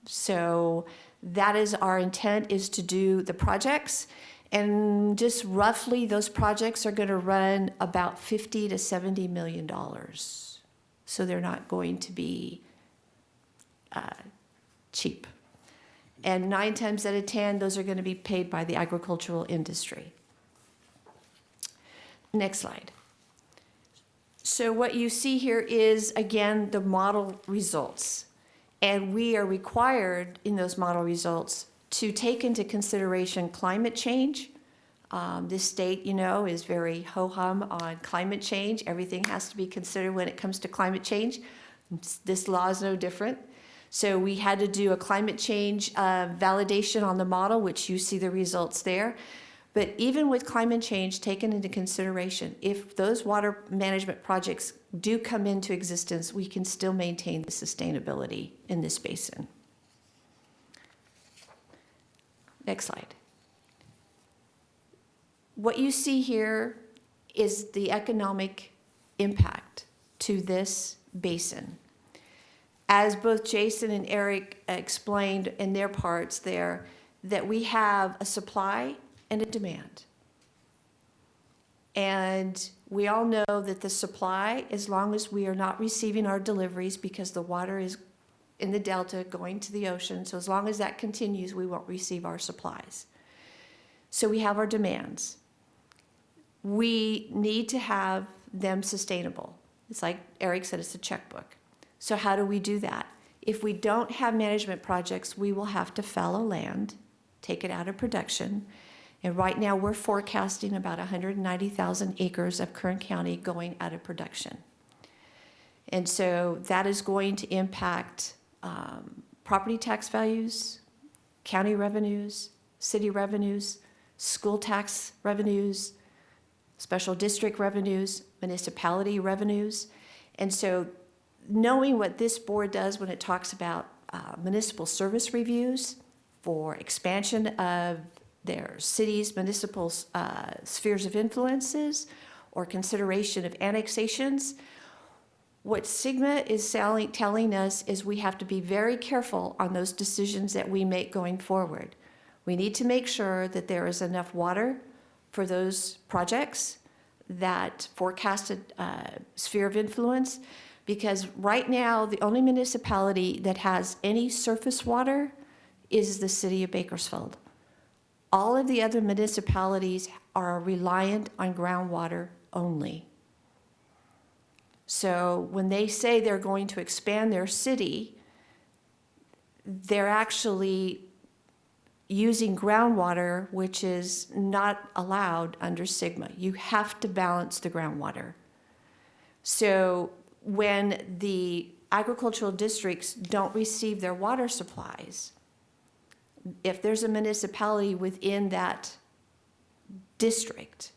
So that is our intent is to do the projects and just roughly those projects are going to run about 50 to 70 million dollars. So they're not going to be uh, cheap. And nine times out of 10, those are going to be paid by the agricultural industry. Next slide. So what you see here is, again, the model results. And we are required in those model results to take into consideration climate change. Um, this state, you know, is very ho-hum on climate change. Everything has to be considered when it comes to climate change. This law is no different. So we had to do a climate change uh, validation on the model, which you see the results there. But even with climate change taken into consideration, if those water management projects do come into existence, we can still maintain the sustainability in this basin. Next slide. What you see here is the economic impact to this basin. As both Jason and Eric explained in their parts there, that we have a supply and a demand. And we all know that the supply, as long as we are not receiving our deliveries because the water is in the delta going to the ocean, so as long as that continues, we won't receive our supplies. So we have our demands. We need to have them sustainable. It's like Eric said, it's a checkbook. So how do we do that? If we don't have management projects, we will have to fallow land, take it out of production. And right now, we're forecasting about 190,000 acres of Kern County going out of production. And so that is going to impact um, property tax values, county revenues, city revenues, school tax revenues, special district revenues, municipality revenues. And so knowing what this board does when it talks about uh, municipal service reviews for expansion of their cities' municipal uh, spheres of influences or consideration of annexations, what SGMA is telling us is we have to be very careful on those decisions that we make going forward. We need to make sure that there is enough water for those projects, that forecasted uh, sphere of influence, because right now, the only municipality that has any surface water is the city of Bakersfield. All of the other municipalities are reliant on groundwater only. So when they say they're going to expand their city, they're actually using groundwater, which is not allowed under SGMA. You have to balance the groundwater. So when the agricultural districts don't receive their water supplies, if there's a municipality within that district,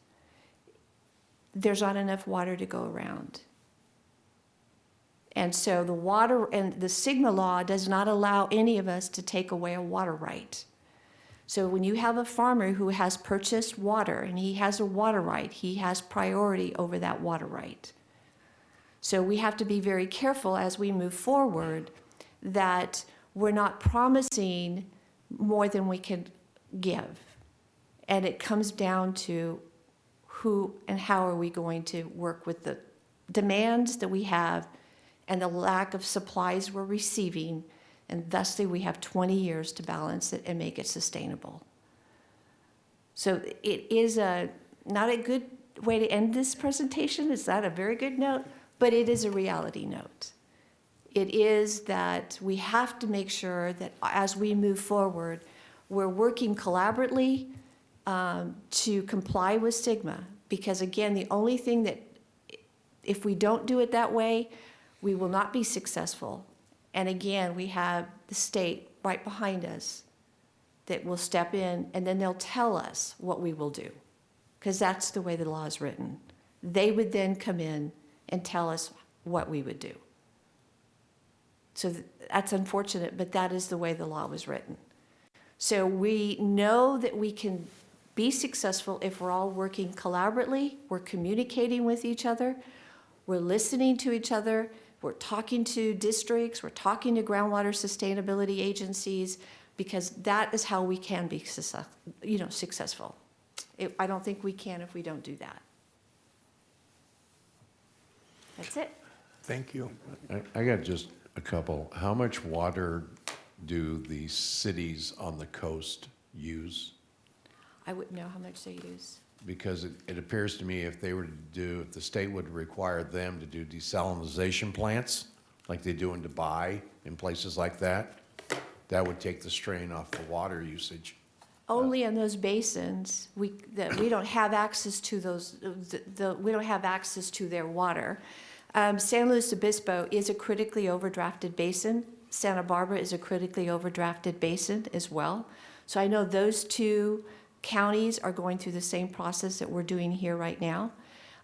there's not enough water to go around. And so the water, and the SGMA law does not allow any of us to take away a water right. So when you have a farmer who has purchased water and he has a water right, he has priority over that water right. So we have to be very careful as we move forward that we're not promising more than we can give. And it comes down to who and how are we going to work with the demands that we have and the lack of supplies we're receiving, and thusly we have 20 years to balance it and make it sustainable. So it is a, not a good way to end this presentation, it's not a very good note, but it is a reality note. It is that we have to make sure that as we move forward, we're working collaboratively um, to comply with SGMA. Because again, the only thing that, if we don't do it that way, we will not be successful. And again, we have the state right behind us that will step in and then they'll tell us what we will do. Because that's the way the law is written. They would then come in and tell us what we would do. So th- that's unfortunate, but that is the way the law was written. So we know that we can be successful if we're all working collaboratively, we're communicating with each other, we're listening to each other, we're talking to districts, we're talking to groundwater sustainability agencies, because that is how we can be you know, successful. It- I don't think we can if we don't do that. That's it. Thank you. I, I got just a couple. How much water do the cities on the coast use? I wouldn't know how much they use. Because it, it appears to me if they were to do, if the state would require them to do desalinization plants, like they do in Dubai and places like that, that would take the strain off the water usage. Only in those basins, we, that we don't have access to those, the- the, we don't have access to their water. Um, San Luis Obispo is a critically overdrafted basin. Santa Barbara is a critically overdrafted basin as well. So I know those two counties are going through the same process that we're doing here right now.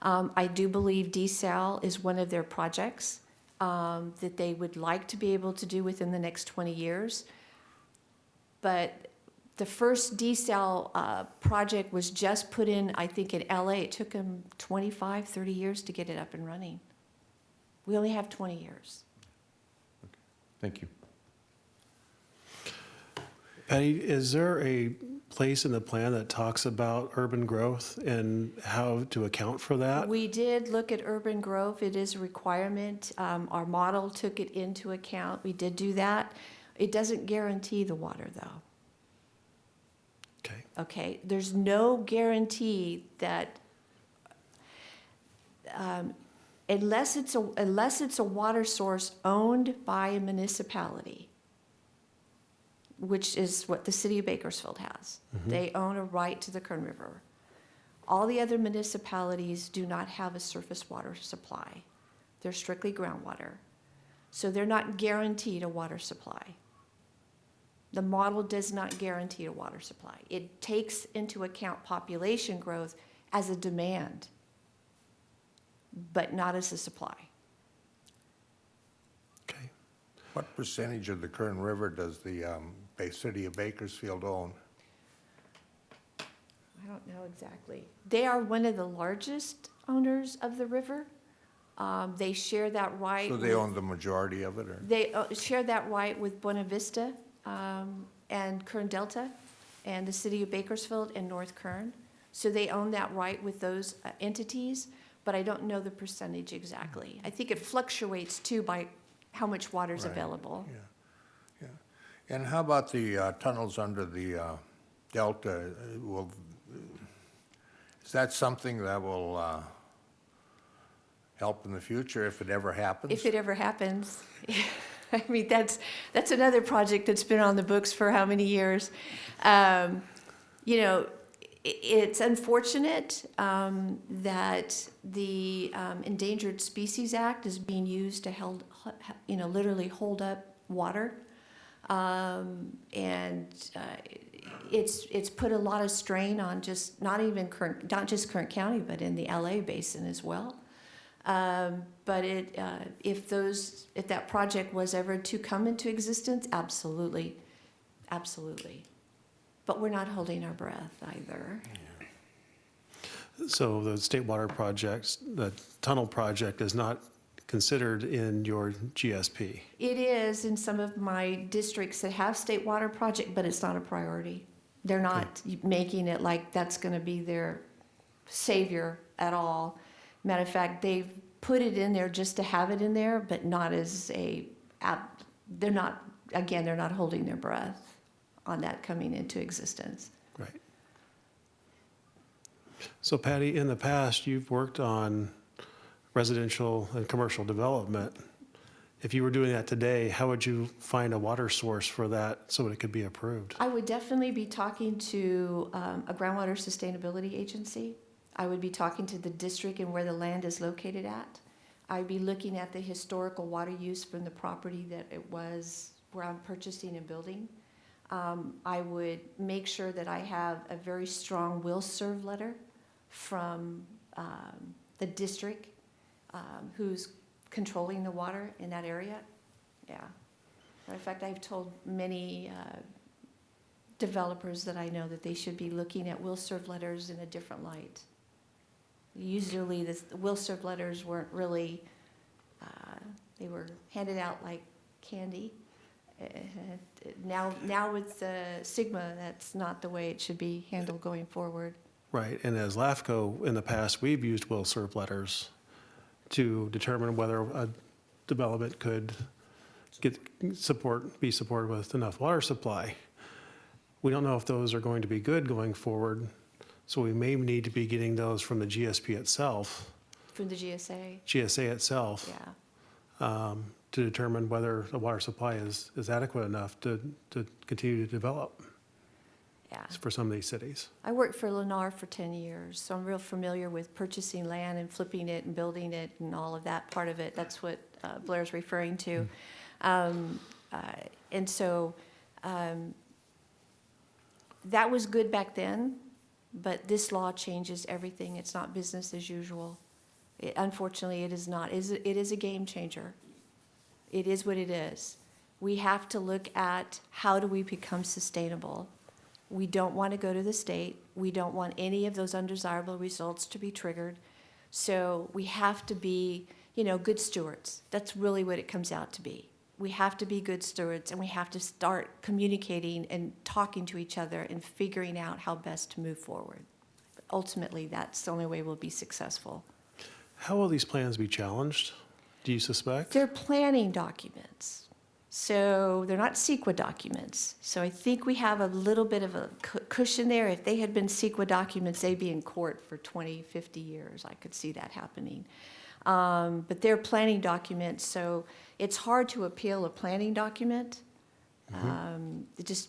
Um, I do believe desal is one of their projects um, that they would like to be able to do within the next 20 years. But the first desal uh, project was just put in, I think, in LA. It took them 25, 30 years to get it up and running. We only have 20 years. Thank you. Patty, is there a place in the plan that talks about urban growth and how to account for that? We did look at urban growth. It is a requirement. Um, Our model took it into account. We did do that. It doesn't guarantee the water, though. Okay, okay? There's no guarantee that, um, unless it's a, unless it's a water source owned by a municipality, which is what the city of Bakersfield has. Mm-hmm. They own a right to the Kern River. All the other municipalities do not have a surface water supply. They're strictly groundwater. So they're not guaranteed a water supply. The model does not guarantee a water supply. It takes into account population growth as a demand, but not as a supply. okay. What percentage of the Kern River does the um, Bay City of Bakersfield own? I don't know exactly. They are one of the largest owners of the river. Um, They share that right. So they with- own the majority of it, or? They uh, share that right with Buena Vista um, and Kern Delta and the city of Bakersfield and North Kern. So they own that right with those uh, entities, but I don't know the percentage exactly. I think it fluctuates too by how much water's Right. available. Yeah, yeah. And how about the uh, tunnels under the uh, delta? Uh, Will, is that something that will uh, help in the future if it ever happens? If it ever happens. I mean, that's, that's another project that's been on the books for how many years? Um, You know, it's unfortunate um, that the um, Endangered Species Act is being used to held, you know, literally hold up water. Um, And uh, it's, it's put a lot of strain on just, not even current, not just Kern County, but in the LA basin as well. Um, But it, uh, if those, if that project was ever to come into existence, absolutely, absolutely. But we're not holding our breath either. So the state water projects, the tunnel project is not considered in your GSP? It is in some of my districts that have state water project, but it's not a priority. They're not hmm. making it like that's gonna be their savior at all. Matter of fact, they've put it in there just to have it in there, but not as a, app- they're not, again, they're not holding their breath on that coming into existence. Right. So Patty, in the past, you've worked on residential and commercial development. If you were doing that today, how would you find a water source for that so that it could be approved? I would definitely be talking to um, a groundwater sustainability agency. I would be talking to the district and where the land is located at. I'd be looking at the historical water use from the property that it was, where I'm purchasing and building. Um, I would make sure that I have a very strong will serve letter from um, the district um, who's controlling the water in that area. Yeah. Of fact, I've told many uh, developers that I know that they should be looking at will serve letters in a different light. Usually, the will serve letters weren't really, uh, they were handed out like candy. Uh, Now, now with uh, SGMA, that's not the way it should be handled going forward. Right, and as LAFCO, in the past, we've used will serve letters to determine whether a development could get support, be supported with enough water supply. We don't know if those are going to be good going forward, so we may need to be getting those from the GSP itself, From the GSA, GSA itself, yeah. um, to determine whether the water supply is, is adequate enough to, to continue to develop Yeah. for some of these cities. I worked for Lennar for 10 years, so I'm real familiar with purchasing land and flipping it and building it and all of that part of it. That's what uh, Blair's referring to. Um, uh, And so um, that was good back then. but this law changes everything. It's not business as usual. It- Unfortunately, it is not. It is, it is a game changer. It is what it is. We have to look at how do we become sustainable. We don't want to go to the state. We don't want any of those undesirable results to be triggered. So we have to be, you know, good stewards. That's really what it comes out to be. We have to be good stewards and we have to start communicating and talking to each other and figuring out how best to move forward. Ultimately, that's the only way we'll be successful. How will these plans be challenged, do you suspect? They're planning documents. So they're not CEQA documents. So I think we have a little bit of a cushion there. If they had been CEQA documents, they'd be in court for 20, 50 years. I could see that happening. Um, But they're planning documents, so it's hard to appeal a planning document. Um, It just,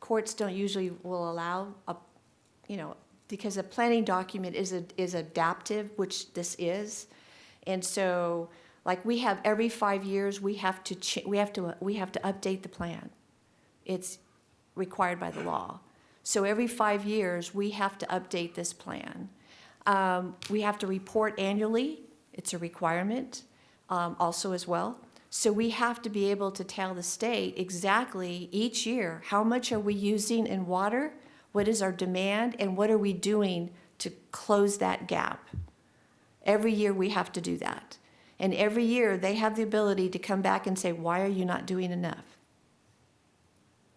courts don't usually will allow a, you know, because a planning document is, a- is adaptive, which this is. And so, like, we have, every five years, we have to, we have to, we have to update the plan. It's required by the law. So every five years, we have to update this plan. Um, We have to report annually, it's a requirement, um, also as well. So we have to be able to tell the state exactly each year, how much are we using in water? What is our demand, and what are we doing to close that gap? Every year, we have to do that. And every year, they have the ability to come back and say, why are you not doing enough?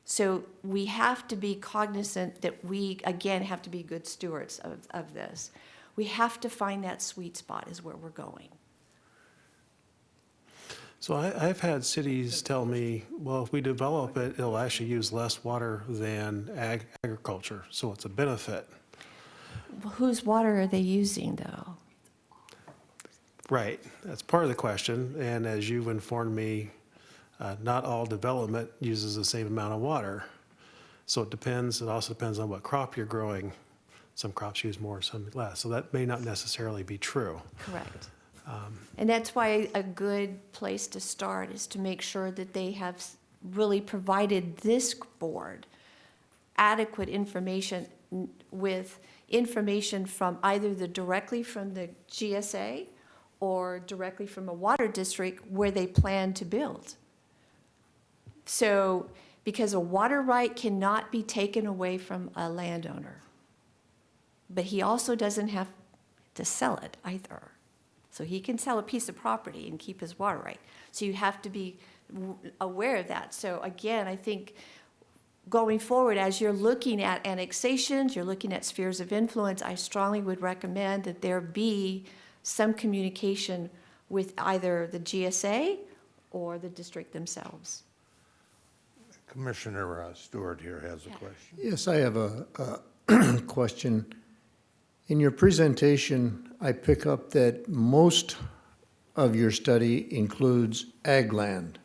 So we have to be cognizant that we, again, have to be good stewards of, of this. We have to find that sweet spot is where we're going. So I, I've had cities tell me, well, if we develop it, it'll actually use less water than ag, agriculture, so it's a benefit. Well, Whose water are they using, though? Right, that's part of the question, and as you've informed me, uh, not all development uses the same amount of water. So it depends, it also depends on what crop you're growing. Some crops use more, some less, so that may not necessarily be true. Correct. And that's why a good place to start is to make sure that they have really provided this board adequate information with information from either the, directly from the GSA or directly from a water district where they plan to build. So, because a water right cannot be taken away from a landowner. But he also doesn't have to sell it either. So he can sell a piece of property and keep his water right. So you have to be aware of that. So again, I think going forward, as you're looking at annexations, you're looking at spheres of influence, I strongly would recommend that there be some communication with either the GSA or the district themselves. Commissioner uh, Stewart here has a Yeah. question. Yes, I have a, a question. In your presentation, I pick up that most of your study includes ag land.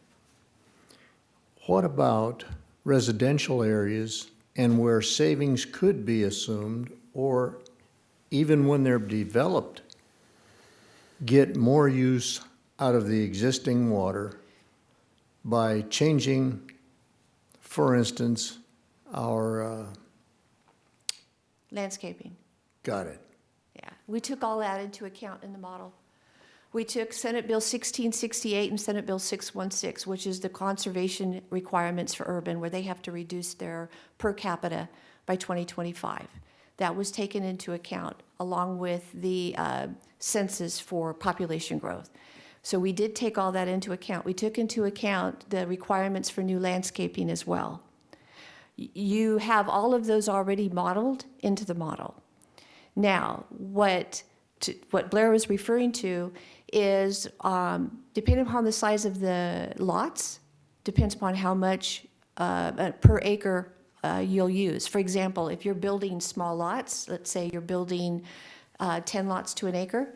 What about residential areas and where savings could be assumed, or even when they're developed, get more use out of the existing water by changing, for instance, our, uh, Landscaping. got it, Yeah, we took all that into account in the model. We took Senate Bill 1668 and Senate Bill 616, which is the conservation requirements for urban, where they have to reduce their per capita by 2025. That was taken into account, along with the uh, census for population growth. So we did take all that into account. We took into account the requirements for new landscaping as well. You have all of those already modeled into the model. Now, what, to- what Blair was referring to is, um, depending upon the size of the lots, depends upon how much uh, uh, per acre uh, you'll use. For example, if you're building small lots, let's say you're building uh, 10 lots to an acre,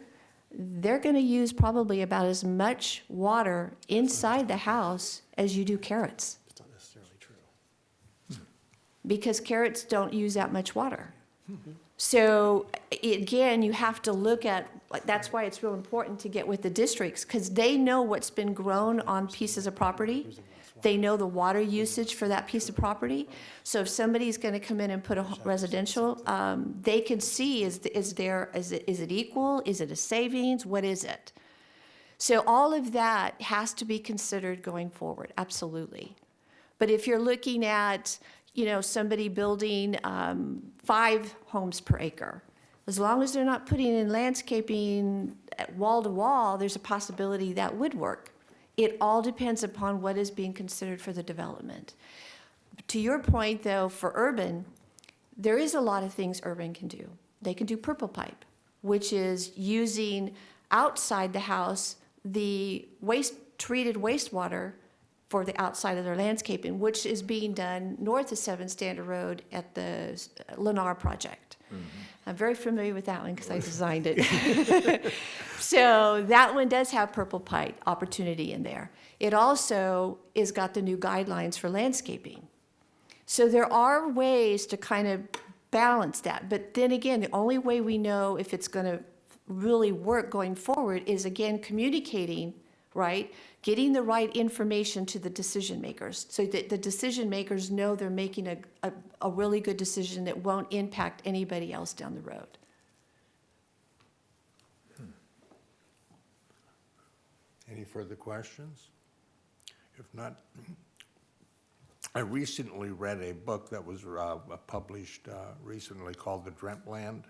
they're going to use probably about as much water inside the house as you do carrots, It's not necessarily true. because carrots don't use that much water. So again, you have to look at, that's why it's real important to get with the districts, because they know what's been grown on pieces of property. They know the water usage for that piece of property. So if somebody's going to come in and put a residential, um, they can see, is, is there, is it, is it equal? Is it a savings? What is it? So all of that has to be considered going forward, absolutely. But if you're looking at, you know, somebody building um, five homes per acre, as long as they're not putting in landscaping wall to wall, there's a possibility that would work. It all depends upon what is being considered for the development. To your point, though, for urban, there is a lot of things urban can do. They can do purple pipe, which is using outside the house the waste, treated wastewater for the outside of their landscaping, which is being done north of Seven Standard Road at the uh, Lennar project. Mm-hmm. I'm very familiar with that one because I designed it. So that one does have purple pipe opportunity in there. It also is got the new guidelines for landscaping. So there are ways to kind of balance that. But then again, the only way we know if it's going to really work going forward is again communicating, right? Getting the right information to the decision makers so that the decision makers know they're making a, a, a really good decision that won't impact anybody else down the road. Any further questions? If not, I recently read a book that was uh, published uh, recently called The Dreamt Land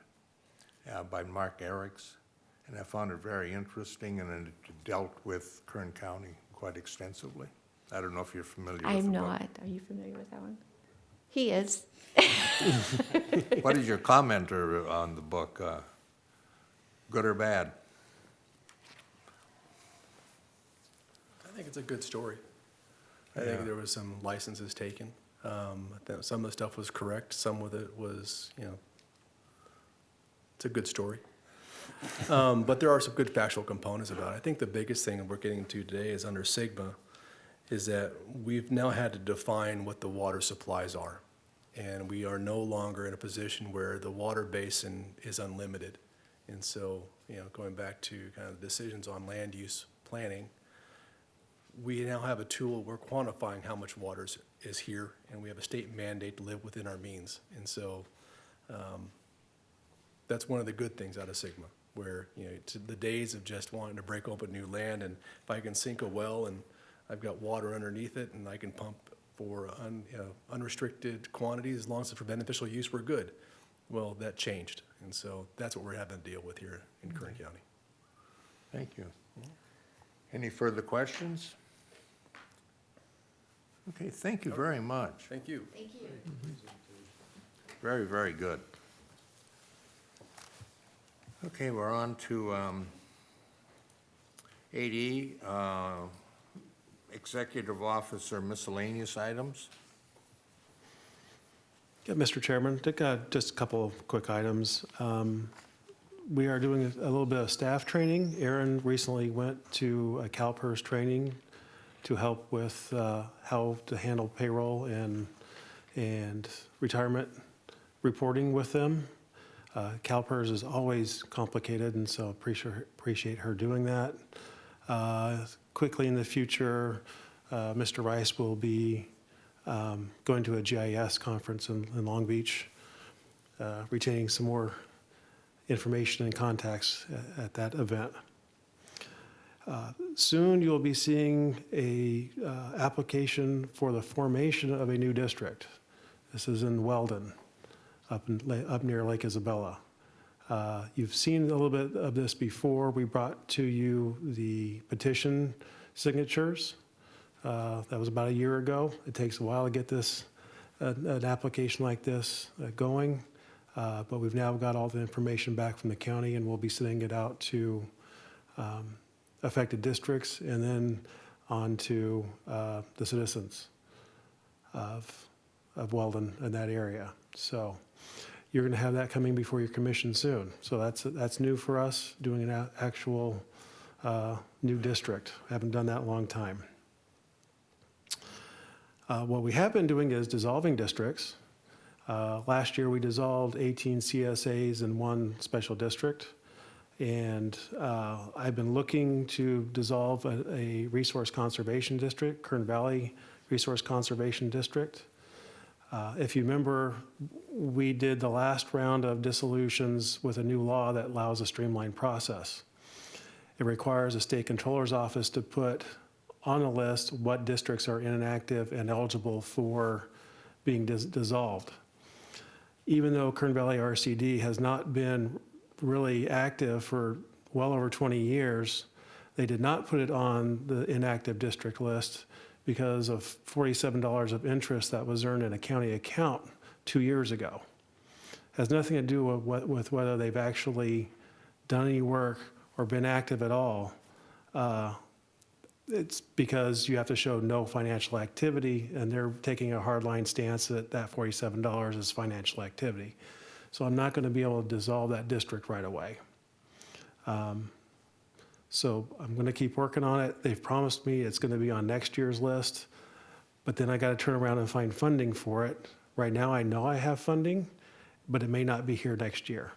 uh, by Mark Arax, and I found it very interesting, and it dealt with Kern County quite extensively. I don't know if you're familiar with the book. I'm not. Are you familiar with that one? He is. What is your comment on the book? uh, Good or bad? I think it's a good story. I Yeah. think there was some licenses taken. Um, I some of the stuff was correct, some of it was, you know, it's a good story. Um, but there are some good factual components about it. I think the biggest thing we're getting to today is under SGMA, is that we've now had to define what the water supplies are. And we are no longer in a position where the water basin is unlimited. And so, you know, going back to kind of decisions on land use planning, we now have a tool, we're quantifying how much water is- here, and we have a state mandate to live within our means. And so, um, that's one of the good things out of SGMA, where, you know, to the days of just wanting to break open new land, and if I can sink a well and I've got water underneath it, and I can pump for un, you know, unrestricted quantities, as long as it's for beneficial use, we're good. Well, that changed, and so that's what we're having to deal with here in Kern County. Thank you. Any further questions? Okay, thank you very much. Thank you. Thank you. Very, very good. Okay, we're on to um, 8E, uh, Executive Officer miscellaneous items. Yeah, Mr. Chairman, got just a couple of quick items. Um, We are doing a little bit of staff training. Aaron recently went to a CalPERS training to help with uh, how to handle payroll and, and retirement reporting with them. Uh, CalPERS is always complicated, and so appreciate, appreciate her doing that. Uh, Quickly in the future, uh, Mr. Rice will be um, going to a GIS conference in, in Long Beach, uh, retaining some more information and contacts at, at that event. Uh, Soon, you'll be seeing a uh, application for the formation of a new district. This is in Weldon, up, in, up near Lake Isabella. Uh, You've seen a little bit of this before. We brought to you the petition signatures. Uh, That was about a year ago. It takes a while to get this, an an application like this uh, going, Uh, but we've now got all the information back from the county, and we'll be sending it out to um, affected districts and then on to uh, the citizens of, of Weldon and that area. So you're going to have that coming before your commission soon. So that's, that's new for us, doing an actual uh, new district. I Haven't done that in a long time. Uh, What we have been doing is dissolving districts. Uh, Last year, we dissolved 18 CSAs and one special district. And uh, I've been looking to dissolve a, a resource conservation district, Kern Valley Resource Conservation District. Uh, If you remember, we did the last round of dissolutions with a new law that allows a streamlined process. It requires the state controller's office to put on a list what districts are inactive and eligible for being dis- dissolved. Even though Kern Valley RCD has not been really active for well over 20 years, they did not put it on the inactive district list because of $47 of interest that was earned in a county account two years ago. Has nothing to do with, what- with whether they've actually done any work or been active at all. Uh, It's because you have to show no financial activity, and they're taking a hardline stance that that $47 is financial activity. So I'm not going to be able to dissolve that district right away. Um, So I'm going to keep working on it. They've promised me it's going to be on next year's list, but then I got to turn around and find funding for it. Right now, I know I have funding, but it may not be here next year.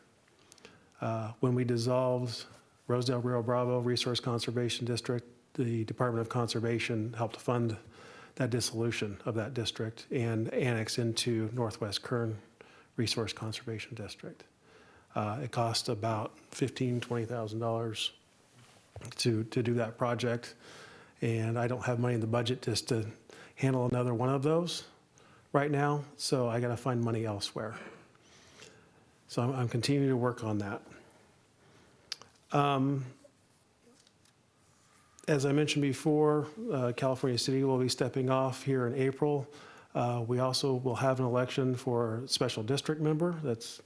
Uh, When we dissolved Rosedale Rio Bravo Resource Conservation District, the Department of Conservation helped fund that dissolution of that district and annex into Northwest Kern Resource Conservation District. Uh, It cost about $15,000, $20,000 to, to do that project. And I don't have money in the budget just to handle another one of those right now, so I gotta find money elsewhere. So I'm, I'm continuing to work on that. Um, As I mentioned before, uh, California City will be stepping off here in April. Uh, We also will have an election for special district member, that's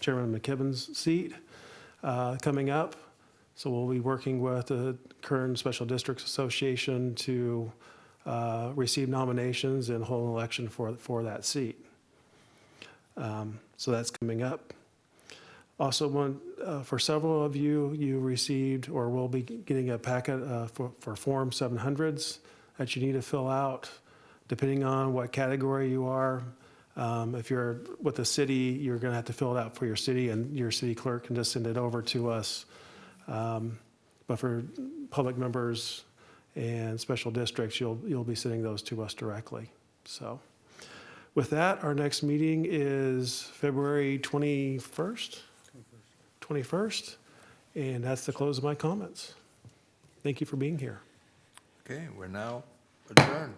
Chairman McKibben's seat, uh, coming up. So we'll be working with the Kern Special Districts Association to uh, receive nominations and hold an election for, for that seat. Um, So that's coming up. Also, one, uh, for several of you, you received or will be getting a packet uh, for, for Form 700s that you need to fill out, depending on what category you are. Um, If you're with the city, you're going to have to fill it out for your city, and your city clerk can just send it over to us. Um, But for public members and special districts, you'll, you'll be sending those to us directly. So with that, our next meeting is February 21st? 21st, and that's the close of my comments. Thank you for being here. Okay, we're now adjourned.